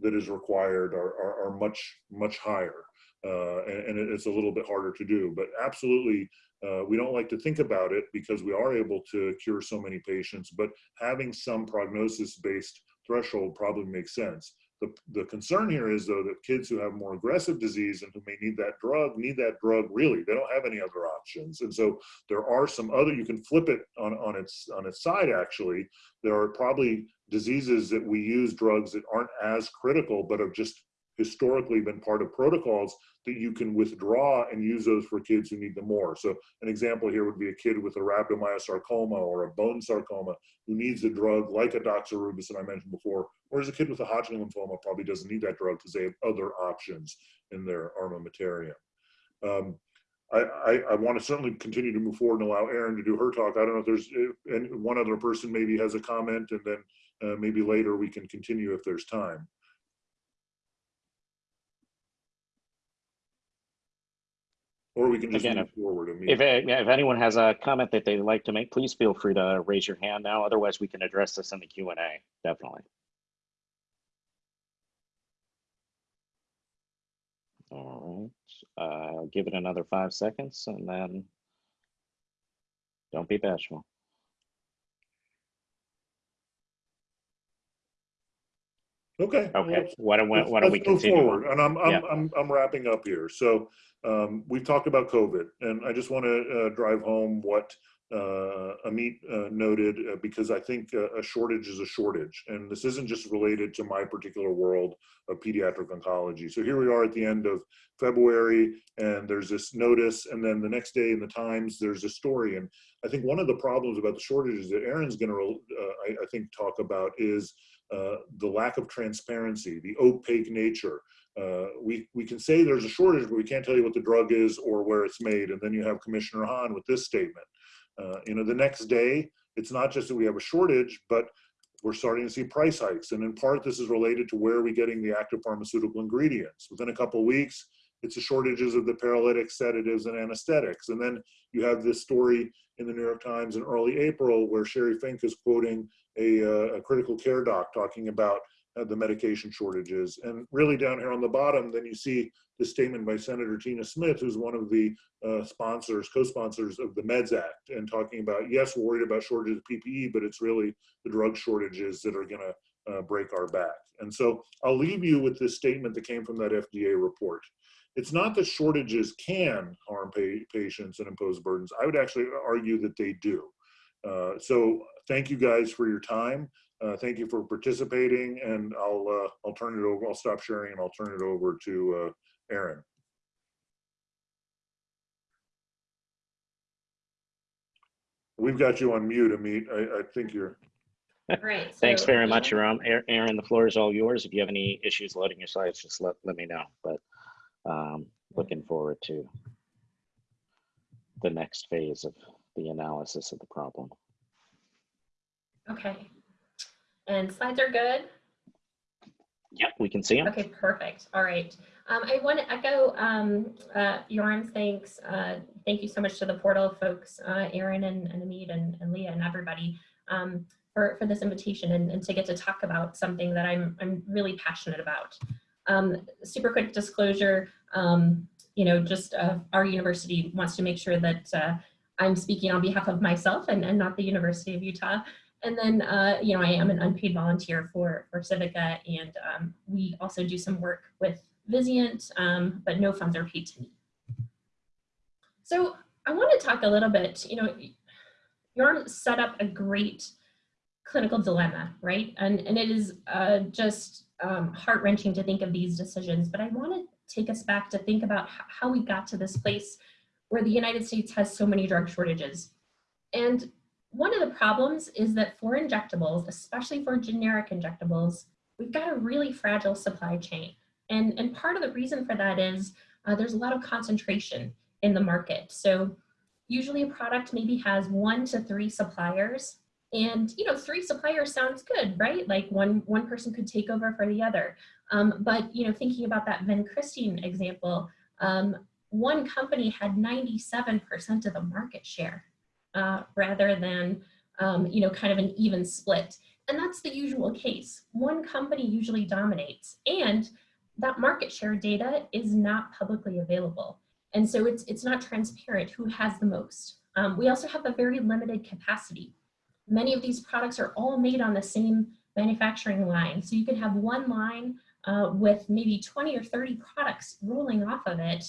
that is required are, are, are much, much higher. Uh, and, and it's a little bit harder to do, but absolutely, uh, we don't like to think about it because we are able to cure so many patients, but having some prognosis-based threshold probably makes sense. The, the concern here is though that kids who have more aggressive disease and who may need that drug need that drug really. They don't have any other options. And so there are some other, you can flip it on, on, its, on its side actually. There are probably diseases that we use drugs that aren't as critical but have just historically been part of protocols that you can withdraw and use those for kids who need them more. So an example here would be a kid with a rhabdomyosarcoma or a bone sarcoma who needs a drug like a doxorubicin I mentioned before, whereas a kid with a Hodgkin lymphoma probably doesn't need that drug because they have other options in their armamentarium. Um, I, I, I want to certainly continue to move forward and allow Erin to do her talk. I don't know if there's and one other person maybe has a comment and then uh, maybe later we can continue if there's time. Or we can just Again, move forward If, if anyone has a comment that they'd like to make, please feel free to raise your hand now. Otherwise, we can address this in the Q and A, definitely. All right, uh, give it another five seconds and then don't be bashful. Okay. well, Okay, why don't, we- why don't we continue? forward. And I'm, I'm, Yeah. I'm, I'm wrapping up here. So um, we've talked about COVID and I just want to uh, drive home what uh, Amit uh, noted uh, because I think uh, a shortage is a shortage. And this isn't just related to my particular world of pediatric oncology. So here we are at the end of February and there's this notice and then the next day in the Times, there's a story. And I think one of the problems about the shortages that Erin's going to, uh, I, I think, talk about is uh, the lack of transparency, the opaque nature. Uh, we, we can say there's a shortage, but we can't tell you what the drug is or where it's made. And then you have Commissioner Hahn with this statement. Uh, you know, the next day, it's not just that we have a shortage, but we're starting to see price hikes. And in part, this is related to where are we getting the active pharmaceutical ingredients. Within a couple weeks, it's the shortages of the paralytics, sedatives, and anesthetics. And then you have this story in the New York Times in early April where Sheri Fink is quoting a, uh, a critical care doc talking about the medication shortages. And really down here on the bottom, then you see the statement by Senator Tina Smith, who's one of the uh, sponsors, co-sponsors of the MEDS Act, and talking about, yes, we're worried about shortages of PPE, but it's really the drug shortages that are gonna uh, break our back. And so I'll leave you with this statement that came from that FDA report. It's not that shortages can harm pa patients and impose burdens. I would actually argue that they do. Uh, so thank you guys for your time. Uh, thank you for participating, and I'll uh, I'll turn it over. I'll stop sharing and I'll turn it over to uh, Erin. We've got you on mute, Amit. I, I think you're. Right. Thanks very much, Erin? Erin. Erin, the floor is all yours. If you have any issues loading your slides, just let, let me know. But um, looking forward to the next phase of the analysis of the problem. Okay. And slides are good? Yep, we can see them. Okay, perfect. All right. Um, I want to echo um, uh, thanks. Uh, thank you so much to the portal folks, uh, Aaron and, and Amit and, and Leah and everybody um, for, for this invitation and, and to get to talk about something that I'm, I'm really passionate about. Um, super quick disclosure, um, you know, just uh, our university wants to make sure that uh, I'm speaking on behalf of myself and, and not the University of Utah. And then, uh, you know, I am an unpaid volunteer for, for Civica, and um, we also do some work with Vizient, um, but no funds are paid to me. So I want to talk a little bit, you know, Yoram set up a great clinical dilemma, right? And, and it is uh, just um, heart wrenching to think of these decisions, but I want to take us back to think about how we got to this place where the United States has so many drug shortages. And one of the problems is that for injectables, especially for generic injectables, we've got a really fragile supply chain. And, and part of the reason for that is uh, there's a lot of concentration in the market. So usually a product maybe has one to three suppliers and you know, three suppliers sounds good, right? Like one, one person could take over for the other. Um, but you know, thinking about that vincristine example, um, one company had 97% of the market share uh, rather than, um, you know, kind of an even split. And that's the usual case. One company usually dominates and that market share data is not publicly available. And so it's, it's not transparent who has the most. Um, we also have a very limited capacity. Many of these products are all made on the same manufacturing line. So you can have one line uh, with maybe 20 or 30 products rolling off of it.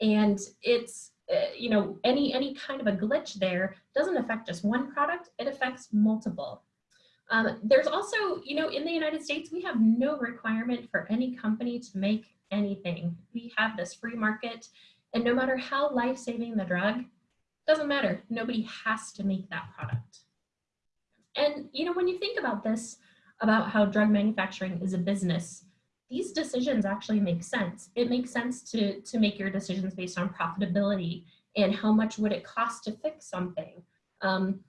And it's, you know, any, any kind of a glitch there doesn't affect just one product, it affects multiple. Um, there's also, you know, in the United States, we have no requirement for any company to make anything. We have this free market and no matter how life-saving the drug, doesn't matter, nobody has to make that product. And, you know, when you think about this, about how drug manufacturing is a business, these decisions actually make sense. It makes sense to, to make your decisions based on profitability and how much would it cost to fix something. Um,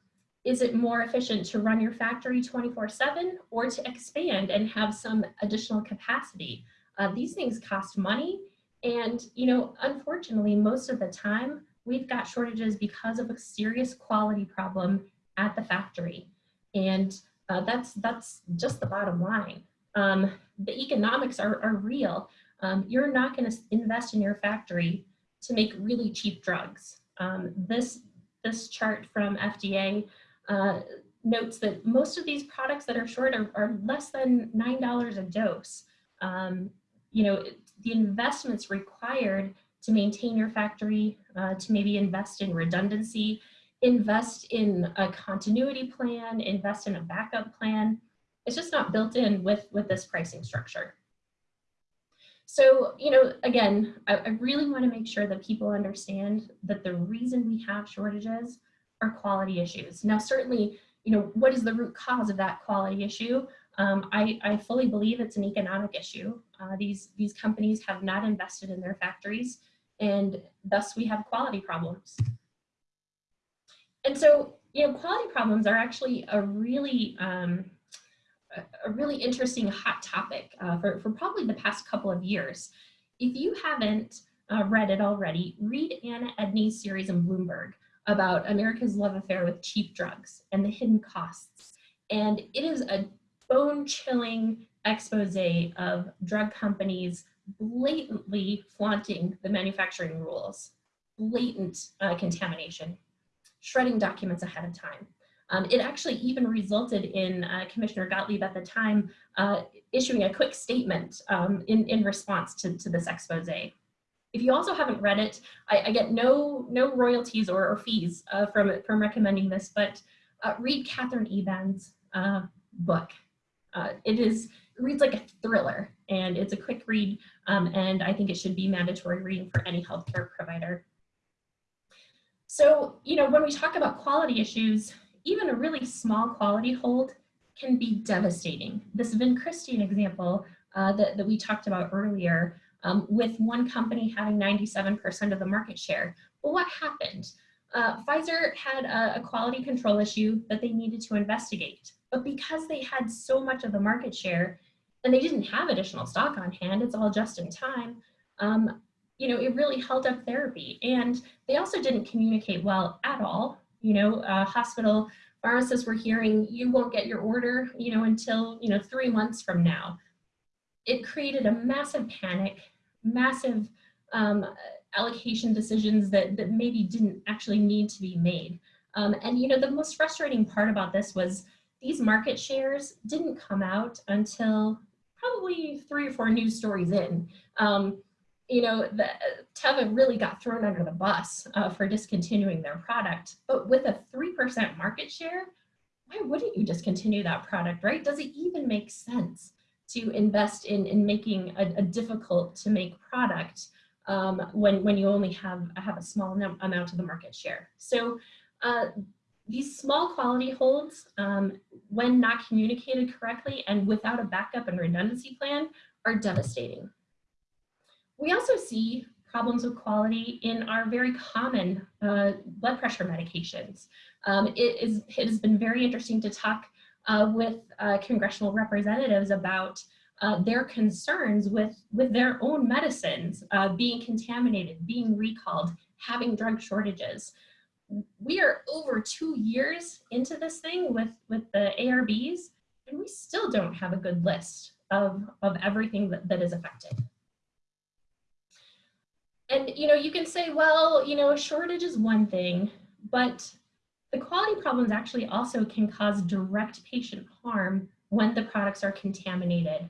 is it more efficient to run your factory 24 seven or to expand and have some additional capacity? Uh, these things cost money And, you know, unfortunately, most of the time, we've got shortages because of a serious quality problem at the factory. And uh, that's, that's just the bottom line. Um, the economics are, are real. Um, you're not going to invest in your factory to make really cheap drugs. Um, this, this chart from FDA uh, notes that most of these products that are short are, are less than $9 a dose. Um, you know, the investments required to maintain your factory, uh, to maybe invest in redundancy, invest in a continuity plan, invest in a backup plan. It's just not built in with, with this pricing structure. So, you know, again, I, I really want to make sure that people understand that the reason we have shortages are quality issues. Now, certainly, you know, what is the root cause of that quality issue? Um, I, I, fully believe it's an economic issue. Uh, these, these companies have not invested in their factories and thus we have quality problems. And so, you know, quality problems are actually a really, um, a really interesting hot topic uh, for, for probably the past couple of years. If you haven't uh, read it already, read Anna Edney's series in Bloomberg about America's love affair with cheap drugs and the hidden costs. And it is a bone chilling expose of drug companies blatantly flaunting the manufacturing rules, blatant uh, contamination, shredding documents ahead of time. Um, it actually even resulted in uh, Commissioner Gottlieb at the time uh, issuing a quick statement um, in, in response to, to this expose. If you also haven't read it, I, I get no, no royalties or, or fees uh, from, from recommending this, but uh, read Katherine Eban's uh, book. Uh, it is it reads like a thriller and it's a quick read um, and I think it should be mandatory reading for any healthcare provider. So, you know, when we talk about quality issues, even a really small quality hold can be devastating. This vincristine example uh, that, that we talked about earlier, um, with one company having 97% of the market share. Well, what happened? Uh, Pfizer had a, a quality control issue that they needed to investigate. But because they had so much of the market share and they didn't have additional stock on hand, it's all just in time, um, you know, it really held up therapy. And they also didn't communicate well at all. You know, uh, hospital pharmacists were hearing, you won't get your order, you know, until, you know, three months from now. It created a massive panic, massive um, allocation decisions that, that maybe didn't actually need to be made. Um, and, you know, the most frustrating part about this was these market shares didn't come out until probably three or four news stories in. Um, you know, the, Teva really got thrown under the bus uh, for discontinuing their product, but with a 3% market share, why wouldn't you discontinue that product, right? Does it even make sense to invest in, in making a, a difficult to make product um, when, when you only have, have a small amount of the market share? So uh, these small quality holds, um, when not communicated correctly and without a backup and redundancy plan, are devastating. We also see problems with quality in our very common uh, blood pressure medications. Um, it, is, it has been very interesting to talk uh, with uh, congressional representatives about uh, their concerns with, with their own medicines uh, being contaminated, being recalled, having drug shortages we are over two years into this thing with, with the ARBs, and we still don't have a good list of, of everything that, that is affected. And, you know, you can say, well, you know, a shortage is one thing, but the quality problems actually also can cause direct patient harm when the products are contaminated.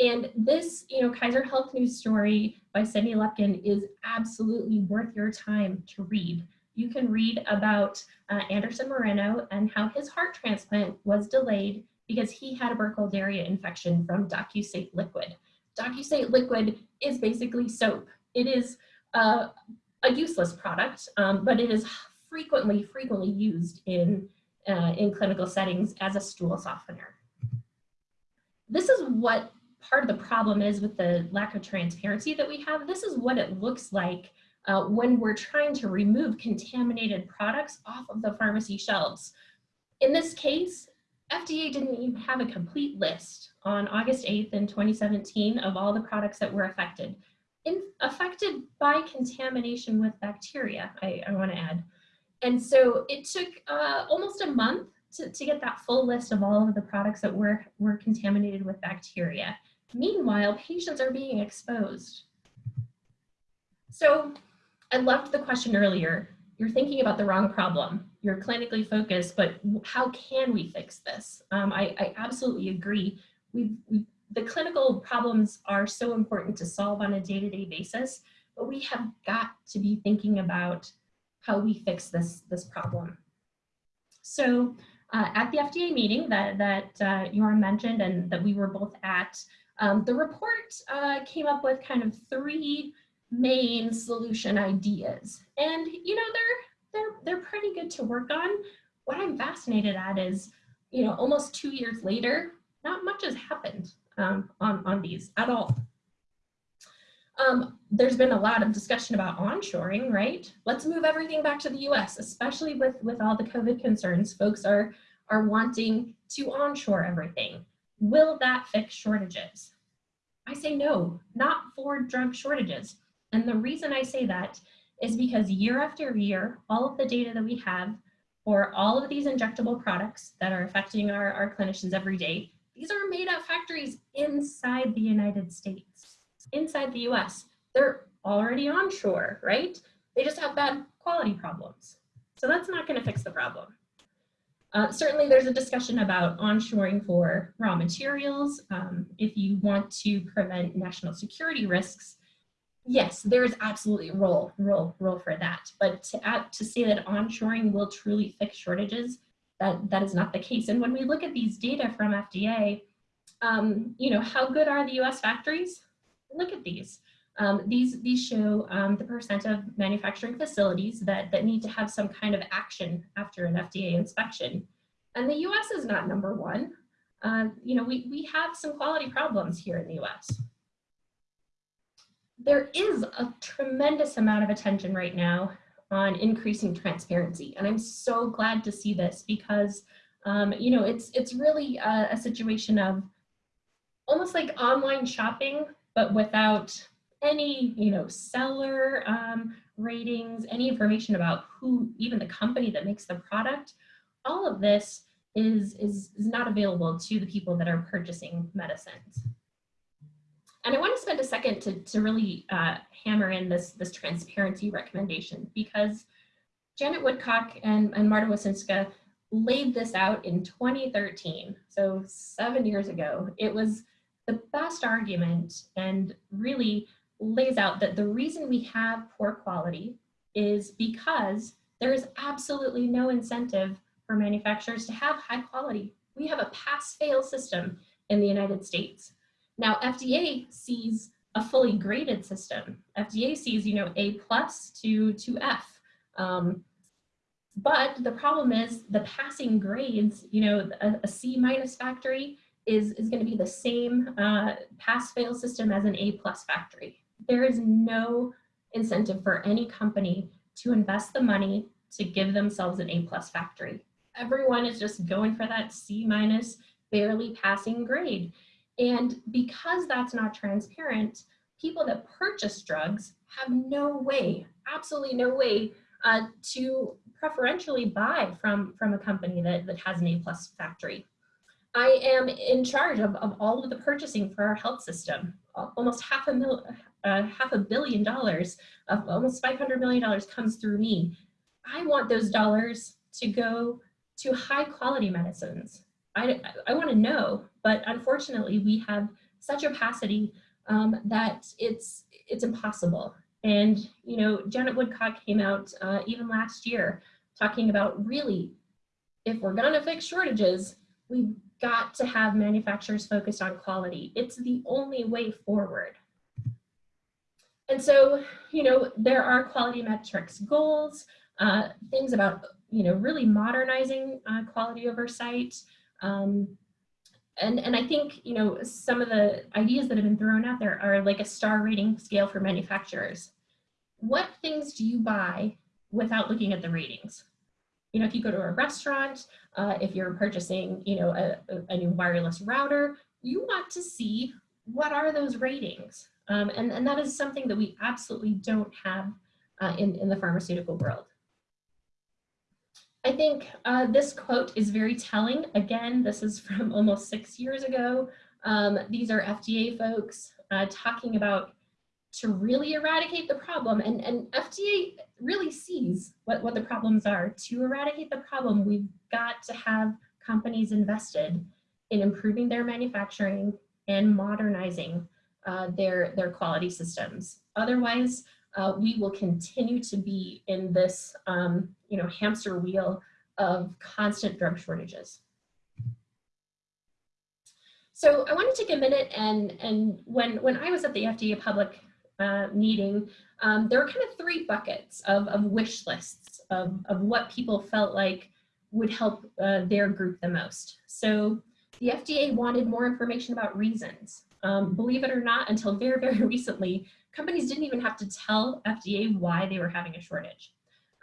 And this, you know, Kaiser Health News story by Sydney Lupkin is absolutely worth your time to read you can read about uh, Anderson Moreno and how his heart transplant was delayed because he had a Burkholderia infection from docusate liquid. Docusate liquid is basically soap. It is uh, a useless product, um, but it is frequently, frequently used in, uh, in clinical settings as a stool softener. This is what part of the problem is with the lack of transparency that we have. This is what it looks like uh, when we're trying to remove contaminated products off of the pharmacy shelves. In this case, FDA didn't even have a complete list on August 8th in 2017 of all the products that were affected. In, affected by contamination with bacteria, I, I want to add. And so it took uh, almost a month to, to get that full list of all of the products that were, were contaminated with bacteria. Meanwhile, patients are being exposed. So I loved the question earlier. You're thinking about the wrong problem. You're clinically focused, but how can we fix this? Um, I, I, absolutely agree. We, we, the clinical problems are so important to solve on a day-to-day -day basis, but we have got to be thinking about how we fix this, this problem. So uh, at the FDA meeting that, that uh, Yoram mentioned and that we were both at, um, the report uh, came up with kind of three main solution ideas. And you know, they're, they're, they're pretty good to work on. What I'm fascinated at is, you know, almost two years later, not much has happened um, on, on these at all. Um, there's been a lot of discussion about onshoring, right? Let's move everything back to the US, especially with, with all the COVID concerns. Folks are, are wanting to onshore everything. Will that fix shortages? I say no, not for drug shortages. And the reason I say that is because year after year, all of the data that we have for all of these injectable products that are affecting our, our clinicians every day, these are made at factories inside the United States inside the US. They're already onshore, right? They just have bad quality problems. So that's not gonna fix the problem. Uh, certainly there's a discussion about onshoring for raw materials. Um, if you want to prevent national security risks, yes, there's absolutely a role, role, role for that. But to, add, to say that onshoring will truly fix shortages, that, that is not the case. And when we look at these data from FDA, um, you know, how good are the US factories? look at these. Um, these, these show um, the percent of manufacturing facilities that, that need to have some kind of action after an FDA inspection. And the US is not number one. Uh, you know, we, we have some quality problems here in the US. There is a tremendous amount of attention right now on increasing transparency. And I'm so glad to see this because, um, you know, it's, it's really a, a situation of almost like online shopping but without any, you know, seller um, ratings, any information about who, even the company that makes the product, all of this is, is, is not available to the people that are purchasing medicines. And I want to spend a second to, to really uh, hammer in this, this transparency recommendation because Janet Woodcock and, and Marta Wosinska laid this out in 2013, so seven years ago. It was the best argument and really lays out that the reason we have poor quality is because there is absolutely no incentive for manufacturers to have high quality. We have a pass-fail system in the United States. Now, FDA sees a fully graded system. FDA sees, you know, A plus to, to F. Um, but the problem is the passing grades, you know, a, a C minus factory is, is going to be the same uh, pass-fail system as an A-plus factory. There is no incentive for any company to invest the money to give themselves an A-plus factory. Everyone is just going for that C-minus, barely passing grade. And because that's not transparent, people that purchase drugs have no way, absolutely no way uh, to preferentially buy from, from a company that, that has an A-plus factory. I am in charge of, of all of the purchasing for our health system. Almost half a mil, uh, half a billion dollars, of almost $500 million comes through me. I want those dollars to go to high quality medicines. I, I want to know, but unfortunately we have such opacity um, that it's, it's impossible. And, you know, Janet Woodcock came out uh, even last year talking about really, if we're gonna fix shortages, we've got to have manufacturers focused on quality. It's the only way forward. And so, you know, there are quality metrics goals, uh, things about, you know, really modernizing uh, quality oversight. Um, and, and I think, you know, some of the ideas that have been thrown out there are like a star rating scale for manufacturers. What things do you buy without looking at the ratings? You know, if you go to a restaurant, uh, if you're purchasing, you know, a, a, new wireless router, you want to see what are those ratings. Um, and, and that is something that we absolutely don't have uh, in, in the pharmaceutical world. I think uh, this quote is very telling. Again, this is from almost six years ago. Um, these are FDA folks uh, talking about to really eradicate the problem. And, and FDA really sees what, what the problems are. To eradicate the problem, we've got to have companies invested in improving their manufacturing and modernizing uh, their, their quality systems. Otherwise, uh, we will continue to be in this um, you know, hamster wheel of constant drug shortages. So I want to take a minute and, and when, when I was at the FDA public uh, meeting, um, there were kind of three buckets of, of wish lists of, of what people felt like would help uh, their group the most. So the FDA wanted more information about reasons. Um, believe it or not, until very, very recently, companies didn't even have to tell FDA why they were having a shortage.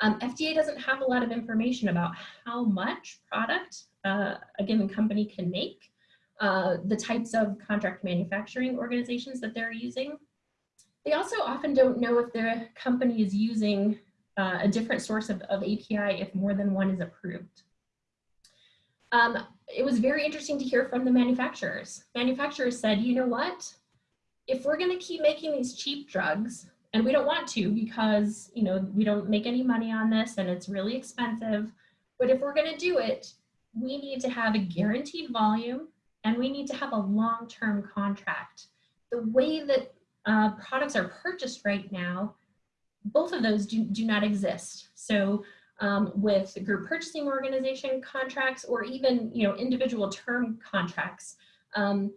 Um, FDA doesn't have a lot of information about how much product uh, a given company can make, uh, the types of contract manufacturing organizations that they're using. They also often don't know if their company is using uh, a different source of, of, API if more than one is approved. Um, it was very interesting to hear from the manufacturers. Manufacturers said, you know what? If we're gonna keep making these cheap drugs, and we don't want to because you know we don't make any money on this and it's really expensive, but if we're gonna do it, we need to have a guaranteed volume and we need to have a long-term contract. The way that uh, products are purchased right now, both of those do, do not exist. So um, with group purchasing organization contracts or even you know individual term contracts, um,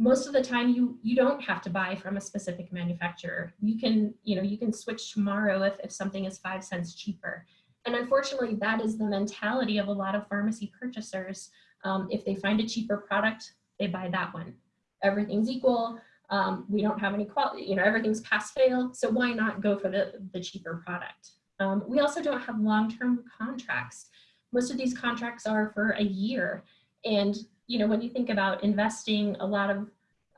most of the time you you don't have to buy from a specific manufacturer. You can you know you can switch tomorrow if, if something is five cents cheaper. And unfortunately, that is the mentality of a lot of pharmacy purchasers. Um, if they find a cheaper product, they buy that one. Everything's equal. Um, we don't have any quality, you know, everything's pass fail. So why not go for the, the cheaper product? Um, we also don't have long-term contracts. Most of these contracts are for a year. And, you know, when you think about investing a lot of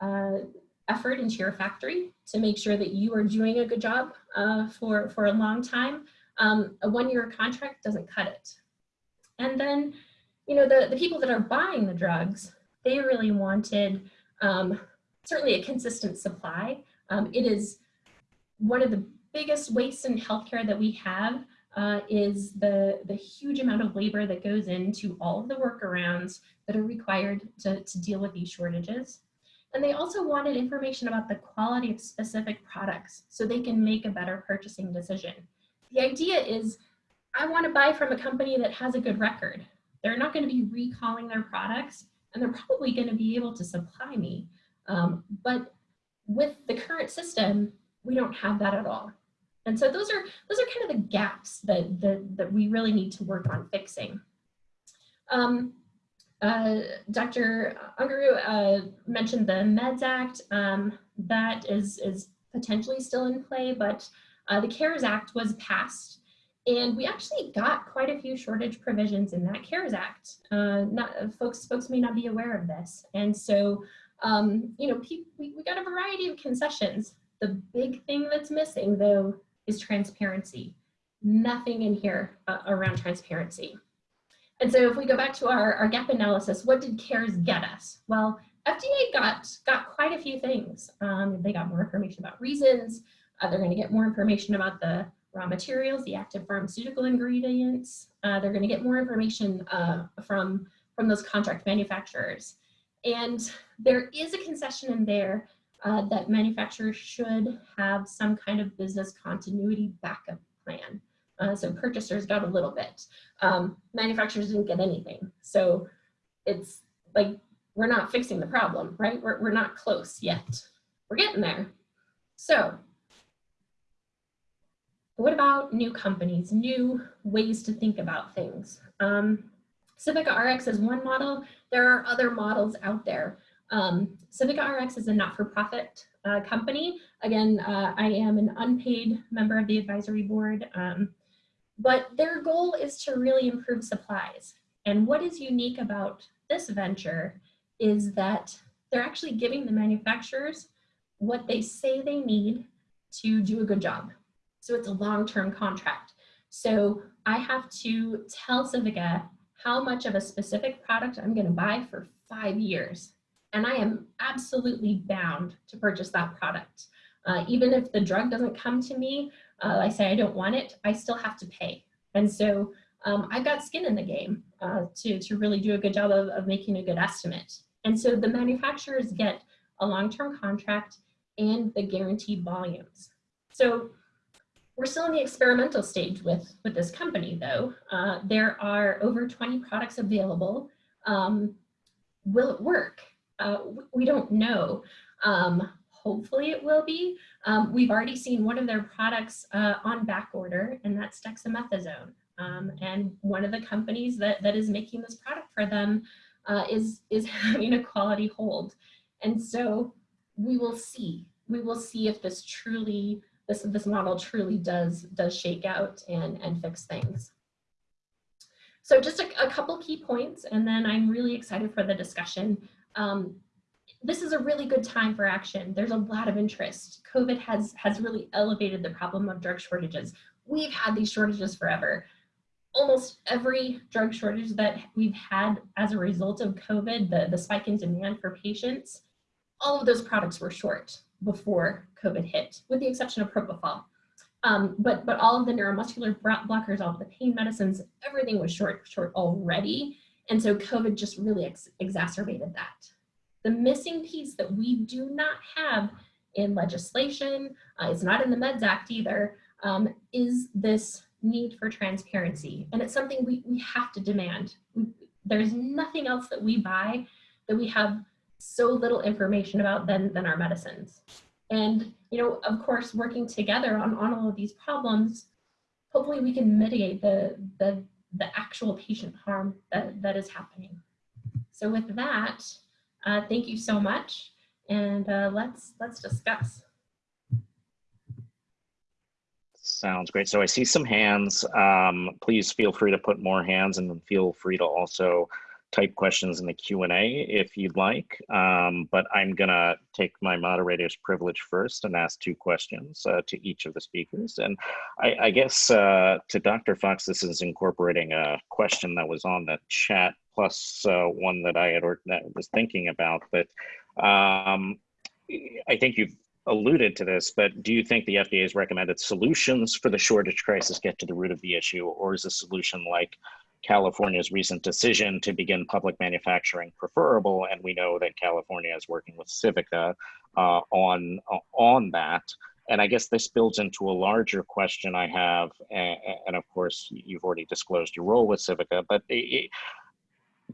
uh, effort into your factory to make sure that you are doing a good job uh, for, for a long time, um, a one-year contract doesn't cut it. And then, you know, the, the people that are buying the drugs, they really wanted um, certainly a consistent supply. Um, it is one of the biggest wastes in healthcare that we have uh, is the, the huge amount of labor that goes into all of the workarounds that are required to, to deal with these shortages. And they also wanted information about the quality of specific products so they can make a better purchasing decision. The idea is I want to buy from a company that has a good record. They're not going to be recalling their products and they're probably going to be able to supply me. Um, but with the current system, we don't have that at all. And so those are those are kind of the gaps that that, that we really need to work on fixing. Um, uh, Dr. Unguru uh, mentioned the MEDS Act. Um, that is is potentially still in play, but uh, the CARES Act was passed, and we actually got quite a few shortage provisions in that CARES Act. Uh, not folks folks may not be aware of this, and so um, you know we, we got a variety of concessions. The big thing that's missing, though, is transparency. Nothing in here uh, around transparency. And so if we go back to our, our gap analysis, what did CARES get us? Well, FDA got, got quite a few things. Um, they got more information about reasons. Uh, they're gonna get more information about the raw materials, the active pharmaceutical ingredients. Uh, they're gonna get more information uh, from, from those contract manufacturers. And there is a concession in there uh, that manufacturers should have some kind of business continuity backup plan. Uh, so purchasers got a little bit. Um, manufacturers didn't get anything. So it's like, we're not fixing the problem, right? We're, we're not close yet. We're getting there. So what about new companies, new ways to think about things? Um, Civica RX is one model. There are other models out there. Um, Civica RX is a not-for-profit uh, company. Again, uh, I am an unpaid member of the advisory board, um, but their goal is to really improve supplies. And what is unique about this venture is that they're actually giving the manufacturers what they say they need to do a good job. So it's a long-term contract. So I have to tell Civica how much of a specific product I'm gonna buy for five years. And I am absolutely bound to purchase that product. Uh, even if the drug doesn't come to me, uh, I say I don't want it, I still have to pay. And so um, I've got skin in the game uh, to, to really do a good job of, of making a good estimate. And so the manufacturers get a long-term contract and the guaranteed volumes. So we're still in the experimental stage with, with this company though. Uh, there are over 20 products available. Um, will it work? Uh, we don't know. Um, hopefully it will be. Um, we've already seen one of their products uh, on back order and that's dexamethasone. Um, and one of the companies that, that is making this product for them uh, is, is having a quality hold. And so we will see. We will see if this truly, this, this model truly does, does shake out and, and fix things. So just a, a couple key points, and then I'm really excited for the discussion. Um, this is a really good time for action. There's a lot of interest. COVID has, has really elevated the problem of drug shortages. We've had these shortages forever almost every drug shortage that we've had as a result of COVID, the, the spike in demand for patients, all of those products were short before COVID hit, with the exception of propofol. Um, but, but all of the neuromuscular blockers, all of the pain medicines, everything was short, short already. And so COVID just really ex exacerbated that. The missing piece that we do not have in legislation, uh, it's not in the MEDS Act either, um, is this need for transparency. And it's something we, we have to demand. We, there's nothing else that we buy that we have so little information about than, than our medicines. And, you know, of course, working together on, on all of these problems, hopefully we can mitigate the, the, the actual patient harm that, that is happening. So with that, uh, thank you so much. And uh, let's, let's discuss. Sounds great. So I see some hands. Um, please feel free to put more hands and feel free to also type questions in the Q&A if you'd like. Um, but I'm gonna take my moderator's privilege first and ask two questions uh, to each of the speakers. And I, I guess uh, to Dr. Fox, this is incorporating a question that was on the chat plus uh, one that I had or that was thinking about. But um, I think you've alluded to this, but do you think the FDA's recommended solutions for the shortage crisis get to the root of the issue, or is a solution like California's recent decision to begin public manufacturing preferable? And we know that California is working with Civica uh, on uh, on that. And I guess this builds into a larger question I have, and, and of course you've already disclosed your role with Civica, but it,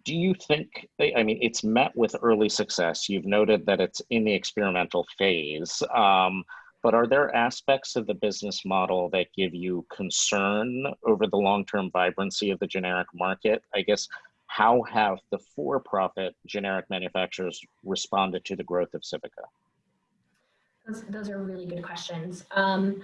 do you think, I mean, it's met with early success. You've noted that it's in the experimental phase, um, but are there aspects of the business model that give you concern over the long-term vibrancy of the generic market? I guess, how have the for-profit generic manufacturers responded to the growth of Civica? Those, those are really good questions. Um,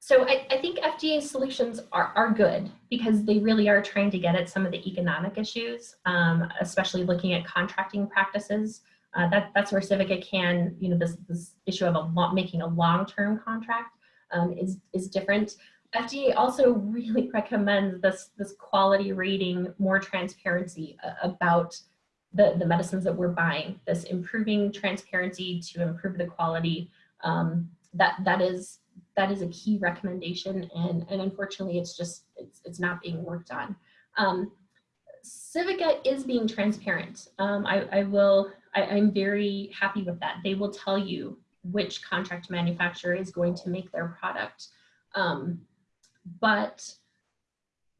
so I, I, think FDA solutions are, are good because they really are trying to get at some of the economic issues, um, especially looking at contracting practices. Uh, that, that's where Civica can, you know, this, this issue of a making a long-term contract um, is, is different. FDA also really recommends this, this quality rating, more transparency uh, about the, the medicines that we're buying, this improving transparency to improve the quality. Um, that, that is that is a key recommendation and, and unfortunately it's just, it's, it's not being worked on. Um, Civica is being transparent. Um, I, I will, I, I'm very happy with that. They will tell you which contract manufacturer is going to make their product. Um, but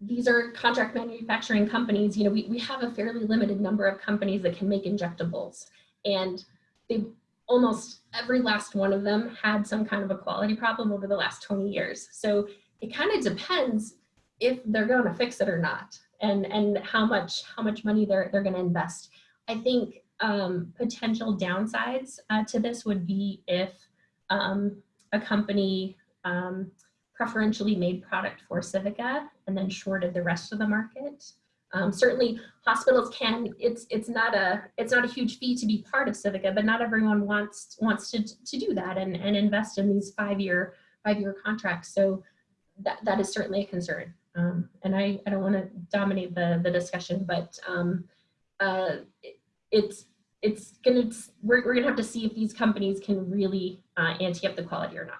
these are contract manufacturing companies, you know, we, we have a fairly limited number of companies that can make injectables and they almost every last one of them had some kind of a quality problem over the last 20 years. So it kind of depends if they're going to fix it or not and, and how much how much money they're, they're going to invest. I think um, potential downsides uh, to this would be if um, a company um, preferentially made product for Civica and then shorted the rest of the market. Um, certainly hospitals can, it's, it's not a, it's not a huge fee to be part of Civica, but not everyone wants, wants to, to do that and, and invest in these five-year, five-year contracts. So that, that is certainly a concern. Um, and I, I don't want to dominate the, the discussion, but um, uh, it's, it's gonna, we're, we're gonna have to see if these companies can really uh, ante up the quality or not.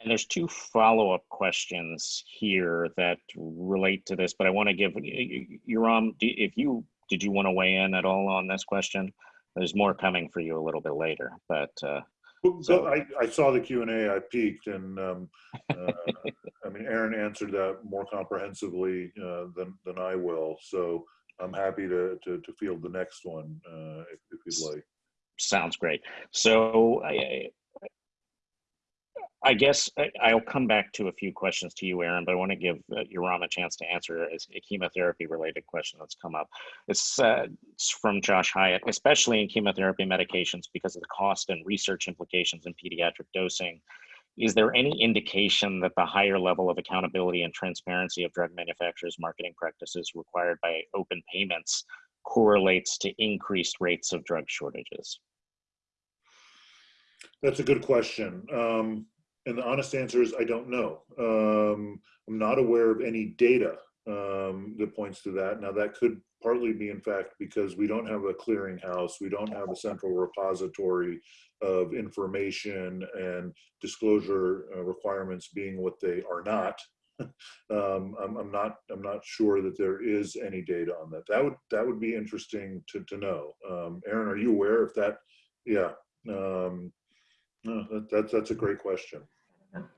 And there's two follow-up questions here that relate to this, but I want to give, Yoram, if you, did you want to weigh in at all on this question? There's more coming for you a little bit later, but uh, So- so I, I saw the Q and A, I peeked and, um, uh, I mean, Erin answered that more comprehensively, uh, than, than I will. So I'm happy to, to, to field the next one, uh, if, if you'd like. sounds great. So I, I guess I'll come back to a few questions to you, Erin, but I want to give uh, Yoram a chance to answer a a chemotherapy-related question that's come up. It's, uh, it's from Josh Hyatt, especially in chemotherapy medications because of the cost and research implications in pediatric dosing. Is there any indication that the higher level of accountability and transparency of drug manufacturers' marketing practices required by open payments correlates to increased rates of drug shortages? That's a good question. Um, and the honest answer is I don't know. Um, I'm not aware of any data um, that points to that. Now, that could partly be, in fact, because we don't have a clearinghouse, we don't have a central repository of information and disclosure uh, requirements being what they are not. um, I'm, I'm not. I'm not sure that there is any data on that. That would that would be interesting to to know. Um, Erin, are you aware if that? Yeah. Um, no, that, that's that's a great question.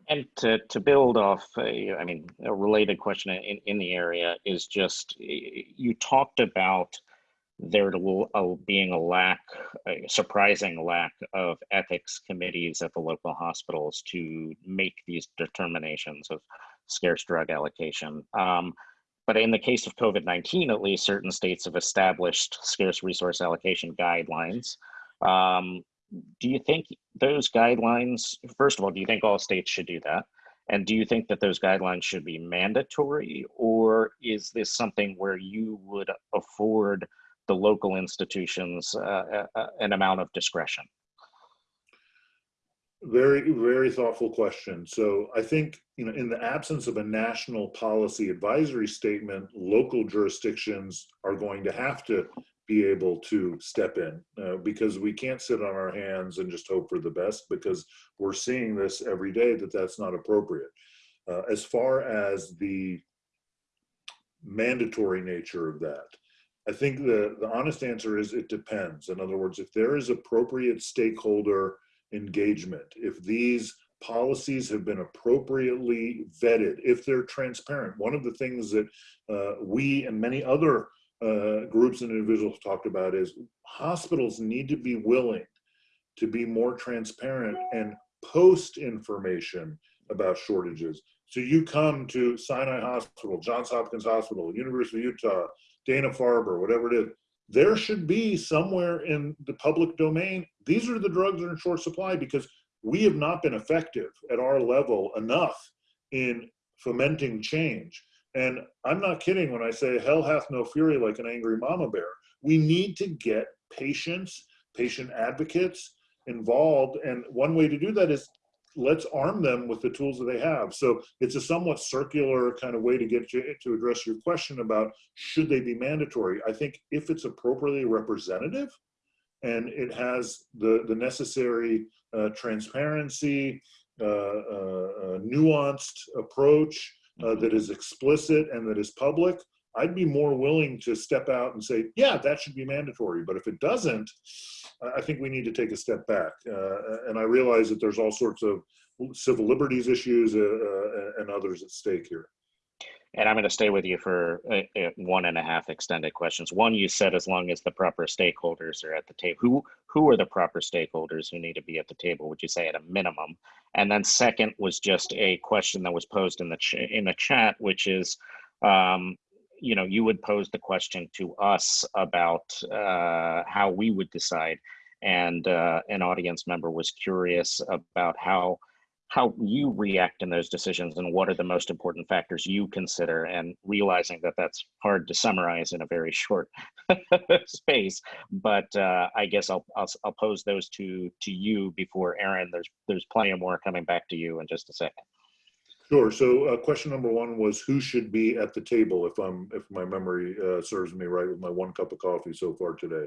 And to, to build off, a, I mean, a related question in, in the area is just, you talked about there being a lack, a surprising lack of ethics committees at the local hospitals to make these determinations of scarce drug allocation. Um, but in the case of COVID-19, at least certain states have established scarce resource allocation guidelines. Um, do you think those guidelines, first of all, do you think all states should do that? And do you think that those guidelines should be mandatory? Or is this something where you would afford the local institutions uh, a- a- an amount of discretion? Very, very thoughtful question. So I think, you know, in the absence of a national policy advisory statement, local jurisdictions are going to have to be able to step in uh, because we can't sit on our hands and just hope for the best because we're seeing this every day that that's not appropriate. Uh, as far as the mandatory nature of that, I think the, the honest answer is it depends. In other words, if there is appropriate stakeholder engagement, if these policies have been appropriately vetted, if they're transparent. One of the things that uh, we and many other uh, groups and individuals talked about is hospitals need to be willing to be more transparent and post information about shortages. So you come to Sinai Hospital, Johns Hopkins Hospital, University of Utah, Dana-Farber, whatever it is, there should be somewhere in the public domain, these are the drugs that are in short supply because we have not been effective at our level enough in fomenting change. And I'm not kidding when I say hell hath no fury like an angry mama bear. We need to get patients, patient advocates involved. And one way to do that is let's arm them with the tools that they have. So it's a somewhat circular kind of way to get you to address your question about should they be mandatory. I think if it's appropriately representative and it has the, the necessary uh, transparency, uh, uh, uh, nuanced approach uh, that is explicit and that is public, I'd be more willing to step out and say, yeah, that should be mandatory. But if it doesn't, I- think we need to take a step back. Uh, and I realize that there's all sorts of civil liberties issues uh, uh, and others at stake here. And I'm going to stay with you for uh, uh, one and a half extended questions. One, you said as long as the proper stakeholders are at the table. Who who are the proper stakeholders who need to be at the table? Would you say at a minimum? And then second was just a question that was posed in the ch- in the chat, which is, um, you know, you would pose the question to us about uh, how we would decide, and uh, an audience member was curious about how how you react in those decisions and what are the most important factors you consider and realizing that that's hard to summarize in a very short space but uh, i guess I'll, I'll i'll pose those to to you before Erin there's there's plenty more coming back to you in just a second Sure. So uh, question number one was who should be at the table if I'm if my memory uh, serves me right with my one cup of coffee so far today.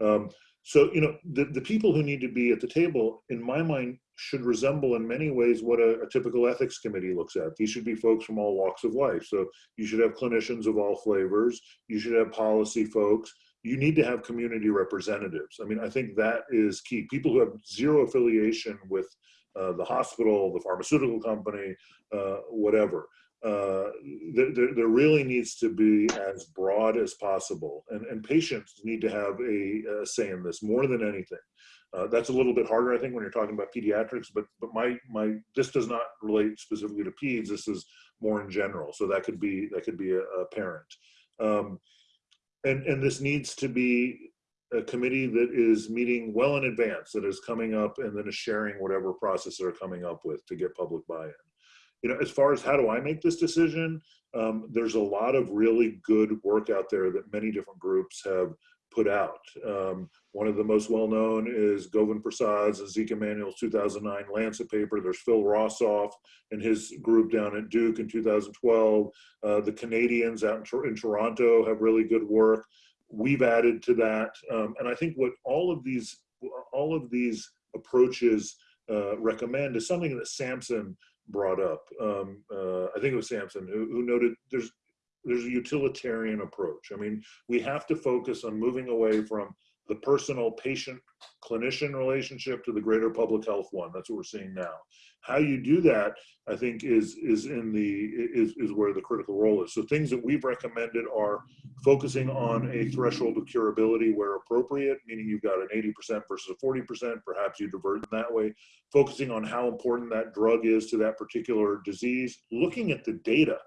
Um, so you know the, the people who need to be at the table in my mind should resemble in many ways what a, a typical ethics committee looks at. These should be folks from all walks of life. So you should have clinicians of all flavors. You should have policy folks. You need to have community representatives. I mean, I think that is key. People who have zero affiliation with uh, the hospital, the pharmaceutical company, uh, whatever. Uh, there, there, really needs to be as broad as possible, and, and patients need to have a, a say in this more than anything. Uh, that's a little bit harder, I think, when you're talking about pediatrics. But but my my this does not relate specifically to peds. This is more in general. So that could be that could be a, a parent, um, and and this needs to be a committee that is meeting well in advance, that is coming up and then is sharing whatever process they're coming up with to get public buy-in. You know, as far as how do I make this decision, um, there's a lot of really good work out there that many different groups have put out. Um, one of the most well-known is Govind Persad's and Zeke Emanuel's 2009 Lancet paper. There's Phil Rosoff and his group down at Duke in 2012. Uh, the Canadians out in, in Toronto have really good work we've added to that. Um, and I think what all of these, all of these approaches uh, recommend is something that Samson brought up. Um, uh, I think it was Samson who, who noted there's there's a utilitarian approach. I mean, we have to focus on moving away from the personal patient clinician relationship to the greater public health one. That's what we're seeing now. How you do that, I think, is is in the is is where the critical role is. So things that we've recommended are focusing on a threshold of curability where appropriate, meaning you've got an 80% versus a 40%, perhaps you divert in that way, focusing on how important that drug is to that particular disease, looking at the data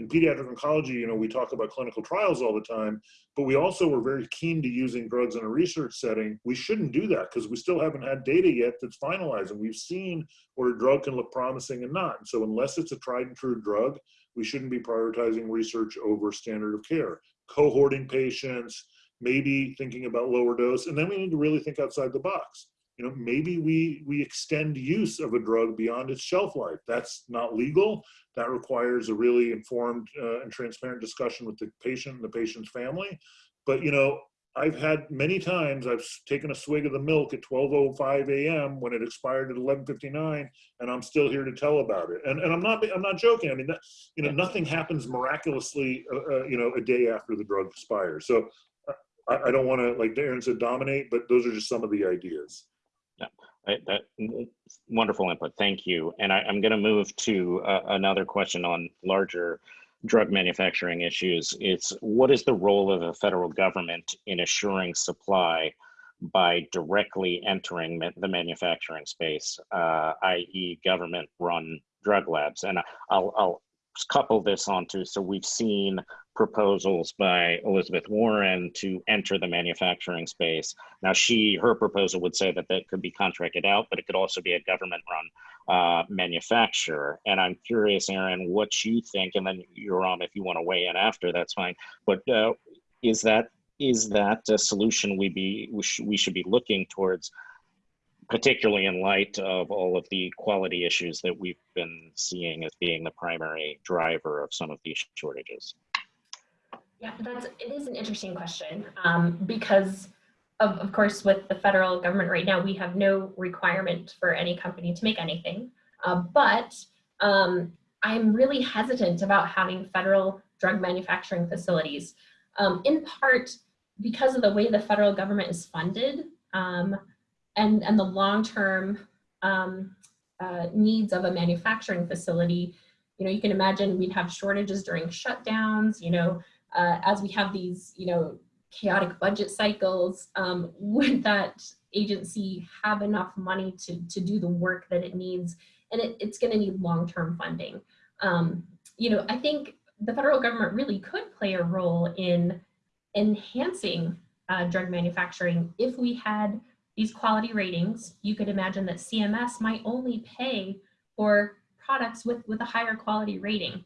in pediatric oncology, you know, we talk about clinical trials all the time, but we also were very keen to using drugs in a research setting. We shouldn't do that because we still haven't had data yet that's finalized. And we've seen where a drug can look promising and not. And so unless it's a tried and true drug, we shouldn't be prioritizing research over standard of care. Cohorting patients, maybe thinking about lower dose, and then we need to really think outside the box you know, maybe we, we extend use of a drug beyond its shelf life. That's not legal. That requires a really informed uh, and transparent discussion with the patient and the patient's family. But, you know, I've had many times I've taken a swig of the milk at 12:05 a.m. when it expired at 11:59, and I'm still here to tell about it. And and I'm not I'm not joking. I mean, that, you know, nothing happens miraculously, uh, uh, you know, a day after the drug expires. So uh, I, I don't want to, like Darren said, dominate, but those are just some of the ideas. Yeah, that wonderful input. Thank you. And I, am going to move to uh, another question on larger drug manufacturing issues. It's what is the role of the federal government in assuring supply by directly entering ma the manufacturing space, uh, i.e., government-run drug labs? And I'll, I'll couple this onto so we've seen proposals by Elizabeth Warren to enter the manufacturing space. Now, she her proposal would say that that could be contracted out, but it could also be a government-run uh, manufacturer. And I'm curious, Erin, what you think, and then Yoram, if you want to weigh in after, that's fine. But uh, is that is that a solution we be we, sh we should be looking towards particularly in light of all of the quality issues that we've been seeing as being the primary driver of some of these shortages? Yeah, that's it is an interesting question um, because of, of course with the federal government right now we have no requirement for any company to make anything, uh, but um, I'm really hesitant about having federal drug manufacturing facilities, um, in part because of the way the federal government is funded. Um, and, and the long-term um, uh, needs of a manufacturing facility, you know, you can imagine we'd have shortages during shutdowns, you know, uh, as we have these, you know, chaotic budget cycles, um, would that agency have enough money to, to do the work that it needs? And it, it's gonna need long-term funding. Um, you know, I think the federal government really could play a role in enhancing uh, drug manufacturing if we had these quality ratings, you could imagine that CMS might only pay for products with, with a higher quality rating.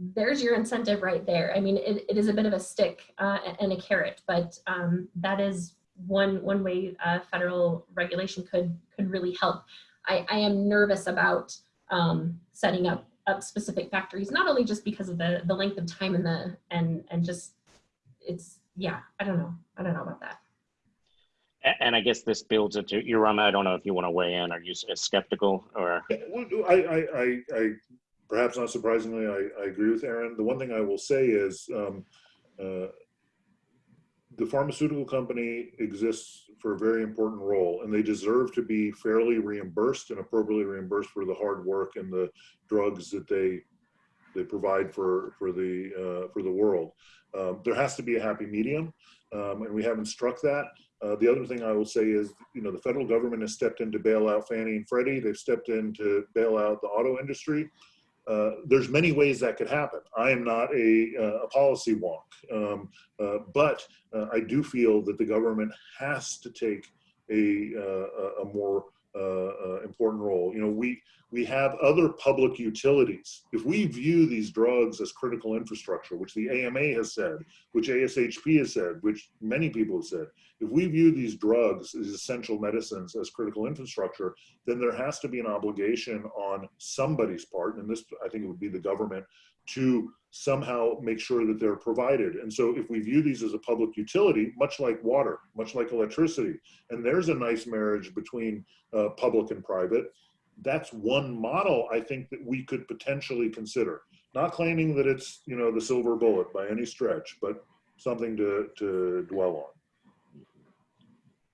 There's your incentive right there. I mean, it, it is a bit of a stick uh, and a carrot, but um, that is one, one way uh, federal regulation could, could really help. I, I am nervous about um, setting up, up specific factories, not only just because of the, the length of time and the, and, and just, it's, yeah, I don't know. I don't know about that. And I guess this builds into, Yoram, I don't know if you want to weigh in. Are you skeptical or? Yeah, well, I, I, I, I, perhaps not surprisingly, I, I agree with Erin. The one thing I will say is, um, uh, the pharmaceutical company exists for a very important role and they deserve to be fairly reimbursed and appropriately reimbursed for the hard work and the drugs that they they provide for for the uh, for the world. Um, there has to be a happy medium, um, and we haven't struck that. Uh, the other thing I will say is, you know, the federal government has stepped in to bail out Fannie and Freddie. They've stepped in to bail out the auto industry. Uh, there's many ways that could happen. I am not a, uh, a policy wonk, um, uh, but uh, I do feel that the government has to take a, uh, a a more uh, uh, important role. You know, we we have other public utilities. If we view these drugs as critical infrastructure, which the AMA has said, which ASHP has said, which many people have said, if we view these drugs as essential medicines as critical infrastructure, then there has to be an obligation on somebody's part, and this I think it would be the government, to somehow make sure that they're provided. And so if we view these as a public utility, much like water, much like electricity, and there's a nice marriage between uh, public and private, that's one model I think that we could potentially consider. Not claiming that it's, you know, the silver bullet by any stretch, but something to, to dwell on.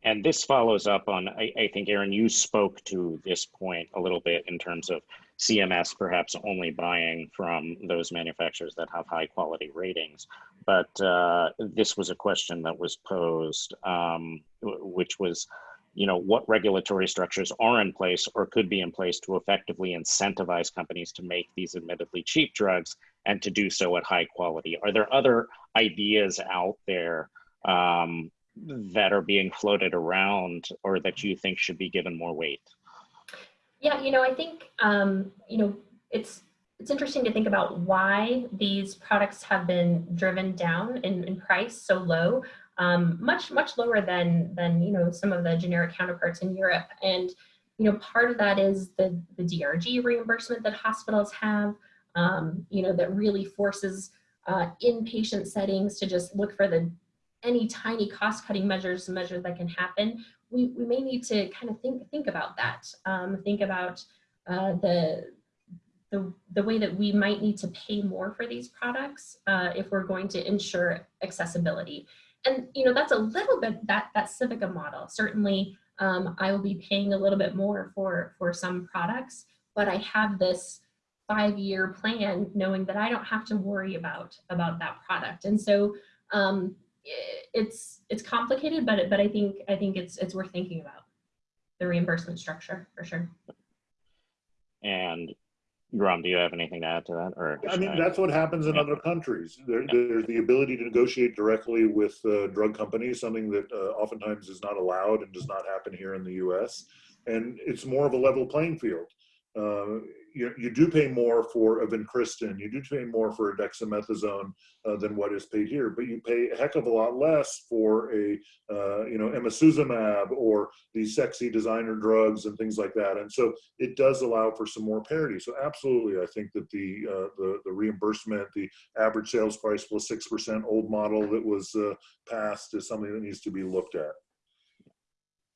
And this follows up on, I, I think, Erin, you spoke to this point a little bit in terms of CMS perhaps only buying from those manufacturers that have high quality ratings. But uh, this was a question that was posed, um, which was, you know, what regulatory structures are in place or could be in place to effectively incentivize companies to make these admittedly cheap drugs and to do so at high quality? Are there other ideas out there um, that are being floated around or that you think should be given more weight? Yeah, you know, I think um, you know it's it's interesting to think about why these products have been driven down in, in price so low, um, much much lower than than you know some of the generic counterparts in Europe. And you know, part of that is the the DRG reimbursement that hospitals have. Um, you know, that really forces uh, inpatient settings to just look for the any tiny cost cutting measures measures that can happen we, we may need to kind of think think about that. Um, think about uh, the, the the way that we might need to pay more for these products uh, if we're going to ensure accessibility. And you know that's a little bit that that Civica model. Certainly, um, I will be paying a little bit more for for some products, but I have this five year plan knowing that I don't have to worry about about that product. And so um, it's it's complicated, but but I think I think it's it's worth thinking about the reimbursement structure for sure. And Ram, do you have anything to add to that? Or I mean, should that's what happens in Yeah. other countries. There, Yeah. There's the ability to negotiate directly with uh, drug companies, something that uh, oftentimes is not allowed and does not happen here in the US. And it's more of a level playing field. Uh, you, you do pay more for a vincristine, you do pay more for a dexamethasone uh, than what is paid here, but you pay a heck of a lot less for a, uh, you know, emicizumab or these sexy designer drugs and things like that. And so it does allow for some more parity. So absolutely, I think that the uh, the, the reimbursement, the average sales price plus six percent old model that was uh, passed is something that needs to be looked at.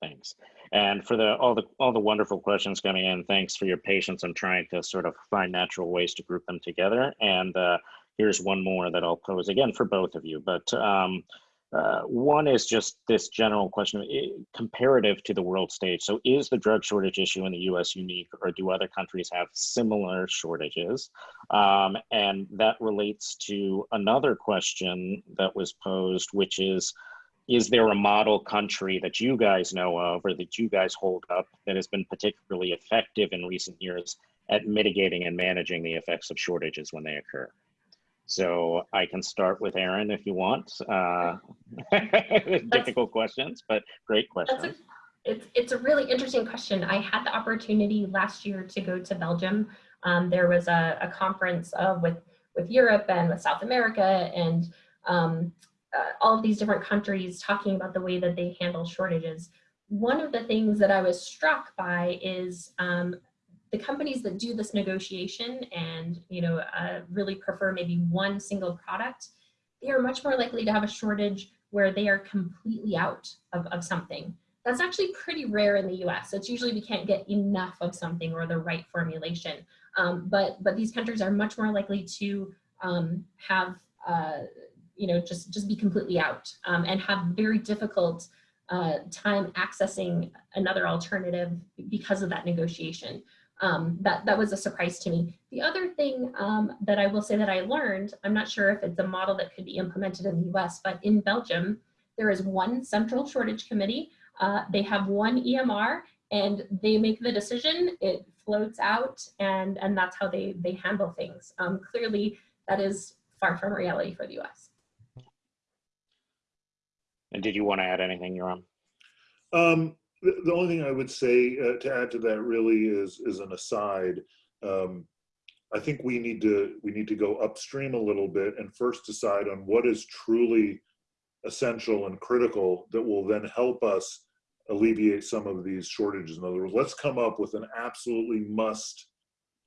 Thanks. And for the all the all the wonderful questions coming in, thanks for your patience. I'm trying to sort of find natural ways to group them together. And uh, here's one more that I'll pose again for both of you. But um, uh, one is just this general question i- comparative to the world stage. So, is the drug shortage issue in the US unique, or do other countries have similar shortages? Um, and that relates to another question that was posed, which is is there a model country that you guys know of or that you guys hold up that has been particularly effective in recent years at mitigating and managing the effects of shortages when they occur? So I can start with Erin if you want. Uh, difficult questions, but great That's a, questions. It's, it's a really interesting question. I had the opportunity last year to go to Belgium. Um, there was a, a conference uh, with, with Europe and with South America and um, uh, all of these different countries talking about the way that they handle shortages. One of the things that I was struck by is um, the companies that do this negotiation and you know uh, really prefer maybe one single product, they are much more likely to have a shortage where they are completely out of, of something. That's actually pretty rare in the US. It's usually we can't get enough of something or the right formulation. Um, but, but these countries are much more likely to um, have, uh, you know, just, just be completely out um, and have very difficult uh, time accessing another alternative because of that negotiation. Um, that, that was a surprise to me. The other thing um, that I will say that I learned, I'm not sure if it's a model that could be implemented in the US, but in Belgium, there is one central shortage committee. Uh, they have one EMR and they make the decision, it floats out and, and that's how they, they handle things. Um, clearly, that is far from reality for the US. And did you want to add anything, Yoram? Um, the, the only thing I would say uh, to add to that really is is an aside. Um, I think we need to we need to go upstream a little bit and first decide on what is truly essential and critical that will then help us alleviate some of these shortages. In other words, let's come up with an absolutely must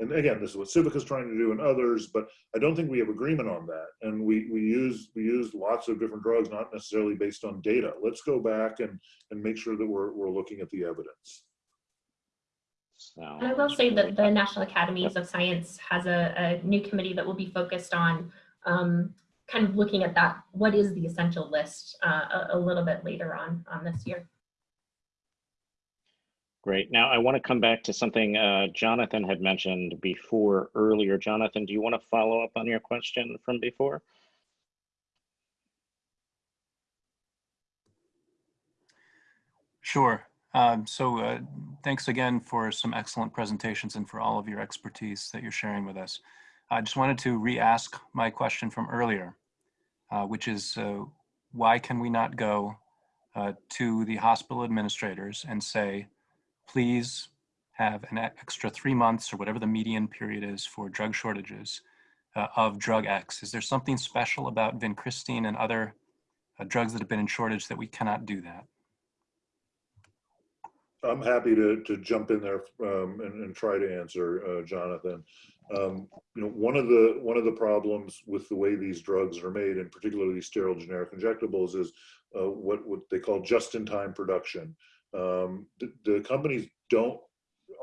and again, this is what Civica is trying to do and others, but I don't think we have agreement on that. And we, we use we use lots of different drugs, not necessarily based on data. Let's go back and, and make sure that we're, we're looking at the evidence. And I will say that the National Academies of Science has a, a new committee that will be focused on um, kind of looking at that, what is the essential list uh, a, a little bit later on, on this year. Great. Now I want to come back to something uh, Jonathan had mentioned before earlier. Jonathan, do you want to follow up on your question from before? Sure. Um, so uh, thanks again for some excellent presentations and for all of your expertise that you're sharing with us. I just wanted to re-ask my question from earlier, uh, which is uh, why can we not go uh, to the hospital administrators and say, please have an extra three months or whatever the median period is for drug shortages uh, of drug X? Is there something special about vincristine and other uh, drugs that have been in shortage that we cannot do that? I'm happy to, to jump in there um, and, and try to answer, uh, Jonathan. Um, you know, one of the one of the problems with the way these drugs are made, and particularly sterile generic injectables, is uh, what what they call just-in-time production. Um, the, the, companies don't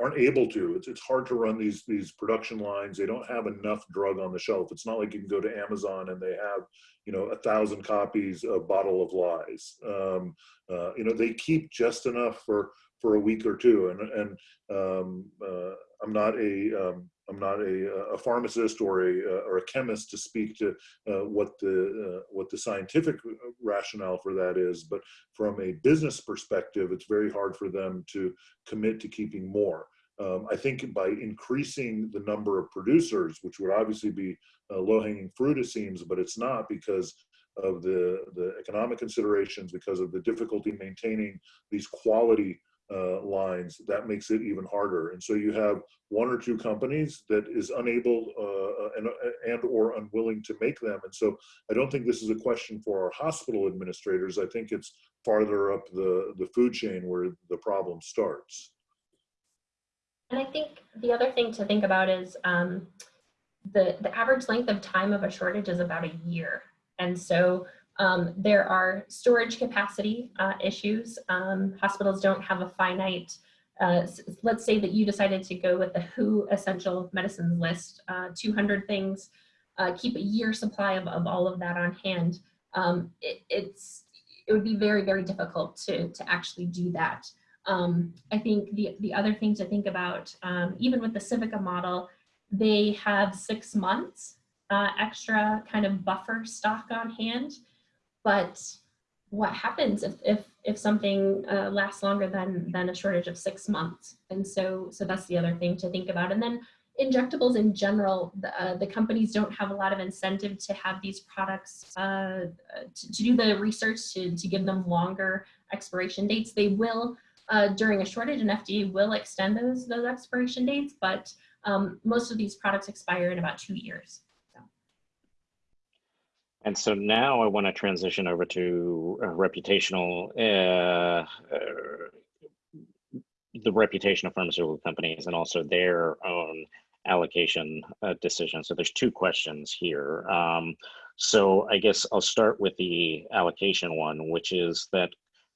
aren't able to. It's it's hard to run these these production lines. They don't have enough drug on the shelf. It's not like you can go to Amazon and they have you know a thousand copies of Bottle of Lies. Um, uh, you know they keep just enough for for a week or two. And and um, uh, I'm not a um, I'm not a, a pharmacist or a uh, or a chemist to speak to uh, what the uh, what the scientific rationale for that is, but from a business perspective, it's very hard for them to commit to keeping more. Um, I think by increasing the number of producers, which would obviously be low-hanging fruit, it seems, but it's not because of the the economic considerations, because of the difficulty maintaining these quality uh, lines, that makes it even harder. And so you have one or two companies that is unable uh, and, and or unwilling to make them. And so I don't think this is a question for our hospital administrators. I think it's farther up the, the food chain where the problem starts. And I think the other thing to think about is um, the, the average length of time of a shortage is about a year. And so um, there are storage capacity uh, issues. Um, hospitals don't have a finite, uh, let's say that you decided to go with the WHO essential medicines list, uh, 200 things, uh, keep a year supply of, of all of that on hand. Um, it, it's, it would be very, very difficult to, to actually do that. Um, I think the, the other thing to think about, um, even with the Civica model, they have six months uh, extra kind of buffer stock on hand but what happens if if if something uh, lasts longer than than a shortage of six months? And so so that's the other thing to think about. And then injectables in general the, uh, the companies don't have a lot of incentive to have these products uh, to, to, do the research to, to give them longer expiration dates. They will uh, during a shortage, and FDA will extend those those expiration dates, but um, most of these products expire in about two years. And so now I want to transition over to uh, reputational, uh, uh, the reputation of pharmaceutical companies and also their own allocation uh, decisions. So there's two questions here. Um, so I guess I'll start with the allocation one, which is that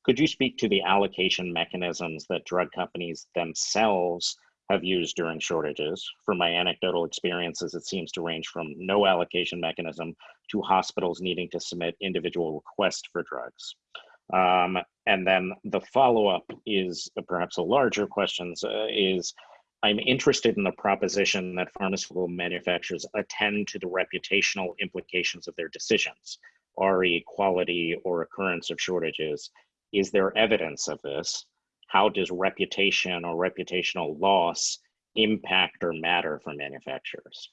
could you speak to the allocation mechanisms that drug companies themselves have used during shortages. From my anecdotal experiences, it seems to range from no allocation mechanism to hospitals needing to submit individual requests for drugs. Um, and then the follow-up is uh, perhaps a larger question uh, is I'm interested in the proposition that pharmaceutical manufacturers attend to the reputational implications of their decisions, RE, quality, or occurrence of shortages. Is there evidence of this? How does reputation or reputational loss impact or matter for manufacturers?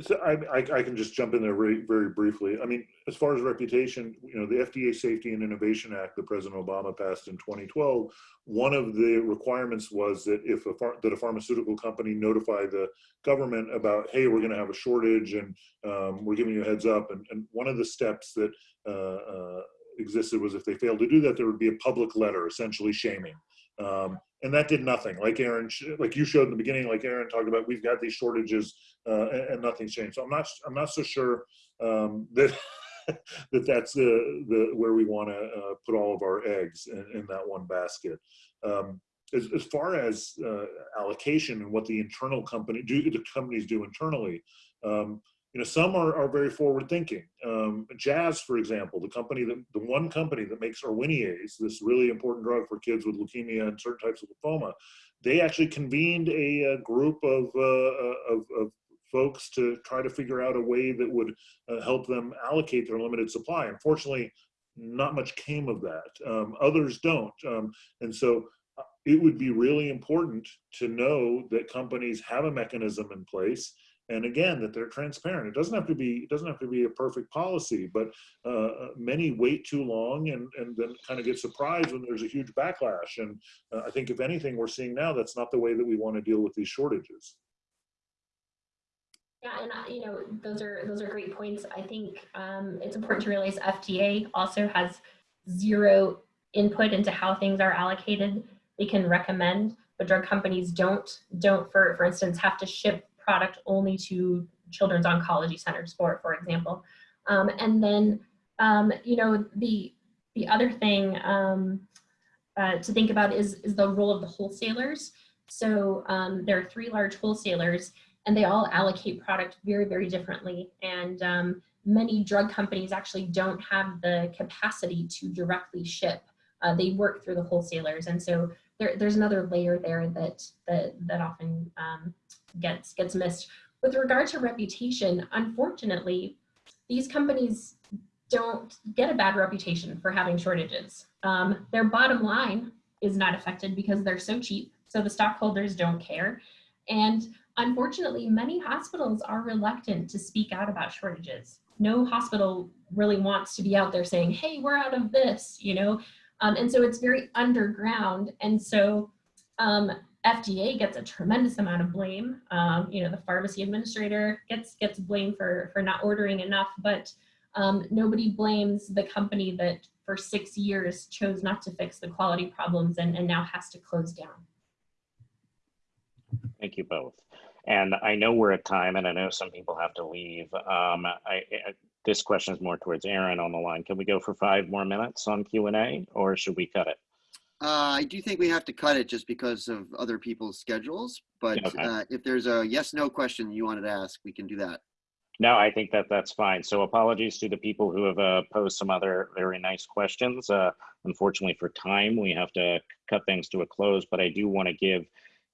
So I, I, can just jump in there very, very briefly. I mean, as far as reputation, you know, the FDA Safety and Innovation Act that President Obama passed in 2012, one of the requirements was that if a that a pharmaceutical company notify the government about, hey, we're going to have a shortage and um, we're giving you a heads up. And, and one of the steps that uh, uh, existed was if they failed to do that, there would be a public letter essentially shaming. Um, and that did nothing. Like Erin, like you showed in the beginning, like Erin talked about, we've got these shortages uh, and, and, nothing's changed. So I'm not, I'm not so sure um, that that that's the the where we want to uh, put all of our eggs in, in that one basket. Um, as, as far as uh, allocation and what the internal company do, the companies do internally, um, you know, some are, are very forward thinking. Um, Jazz, for example, the company that the one company that makes Erwinaze, this really important drug for kids with leukemia and certain types of lymphoma, they actually convened a, a group of, uh, uh, of, of, folks to try to figure out a way that would uh, help them allocate their limited supply. Unfortunately, not much came of that. Um, others don't. Um, and so uh, it would be really important to know that companies have a mechanism in place and again that they're transparent it doesn't have to be it doesn't have to be a perfect policy but uh, uh, many wait too long and and then kind of get surprised when there's a huge backlash and uh, i think if anything we're seeing now that's not the way that we want to deal with these shortages yeah, and uh, you know those are those are great points. I think um, it's important to realize FDA also has zero input into how things are allocated. They can recommend, but drug companies don't don't for for instance have to ship product only to children's oncology centers, for, for example. Um, and then, um, you know, the, the other thing um, uh, to think about is, is the role of the wholesalers. So um, there are three large wholesalers and they all allocate product very, very differently. And um, many drug companies actually don't have the capacity to directly ship. Uh, they work through the wholesalers. And so there, there's another layer there that, that, that often um, gets gets missed. With regard to reputation, unfortunately, these companies don't get a bad reputation for having shortages. Um, their bottom line is not affected because they're so cheap, so the stockholders don't care. And unfortunately, many hospitals are reluctant to speak out about shortages. No hospital really wants to be out there saying, hey, we're out of this, you know? Um, and so it's very underground. And so um, FDA gets a tremendous amount of blame. Um, you know, the pharmacy administrator gets gets blamed for for not ordering enough, but um, nobody blames the company that for six years chose not to fix the quality problems and, and now has to close down. Thank you both. And I know we're at time and I know some people have to leave. Um, I, I, this question is more towards Erin on the line. Can we go for five more minutes on Q&A or should we cut it? Uh, I do think we have to cut it just because of other people's schedules, but Okay. uh, if there's a yes, no question you wanted to ask, we can do that. No, I think that that's fine. So apologies to the people who have uh, posed some other very nice questions. Uh, unfortunately, for time, we have to cut things to a close. But I do want to give,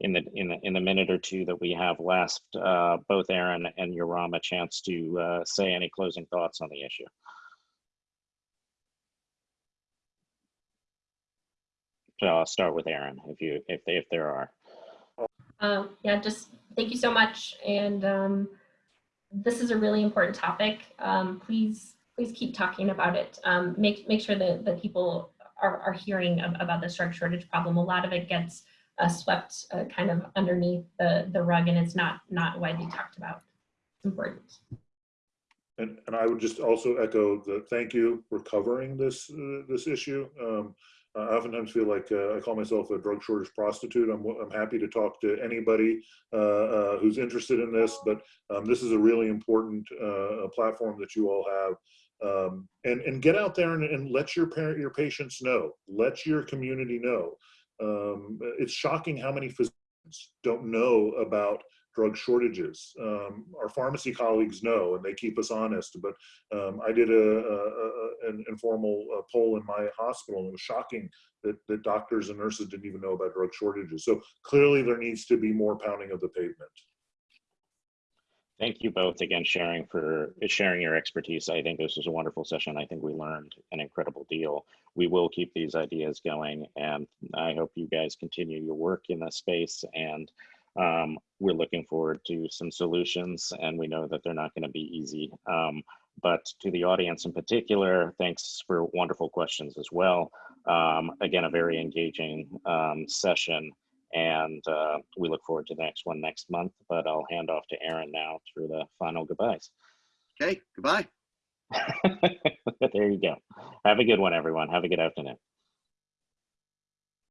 in the in the in the minute or two that we have left, uh, both Erin and Yoram a chance to uh, say any closing thoughts on the issue. So I'll start with Erin, if you if if there are. Um, yeah, just thank you so much. And um, this is a really important topic. Um, please, please keep talking about it. Um, make make sure that that people are, are hearing ab- about the drug shortage problem. A lot of it gets uh, swept uh, kind of underneath the, the rug and it's not, not widely talked about. It's important. And, and I would just also echo the thank you for covering this, uh, this issue. Um, I oftentimes feel like uh, I call myself a drug shortage prostitute. I'm, I'm happy to talk to anybody uh, uh, who's interested in this, but um, this is a really important uh, platform that you all have. Um, and, and get out there and, and let your parent, your patients know, let your community know. Um, it's shocking how many physicians don't know about drug shortages. Um, our pharmacy colleagues know, and they keep us honest. But um, I did a, a, an informal uh, poll in my hospital, and it was shocking that, that doctors and nurses didn't even know about drug shortages. So clearly, there needs to be more pounding of the pavement. Thank you both again, sharing for sharing your expertise. I think this was a wonderful session. I think we learned an incredible deal. We will keep these ideas going, and I hope you guys continue your work in this space. And um, we're looking forward to some solutions, and we know that they're not going to be easy. Um, but to the audience in particular, thanks for wonderful questions as well. Um, again, a very engaging um, session and uh, we look forward to the next one next month. But I'll hand off to Erin now for the final goodbyes. Okay, goodbye. there you go. Have a good one, everyone. Have a good afternoon.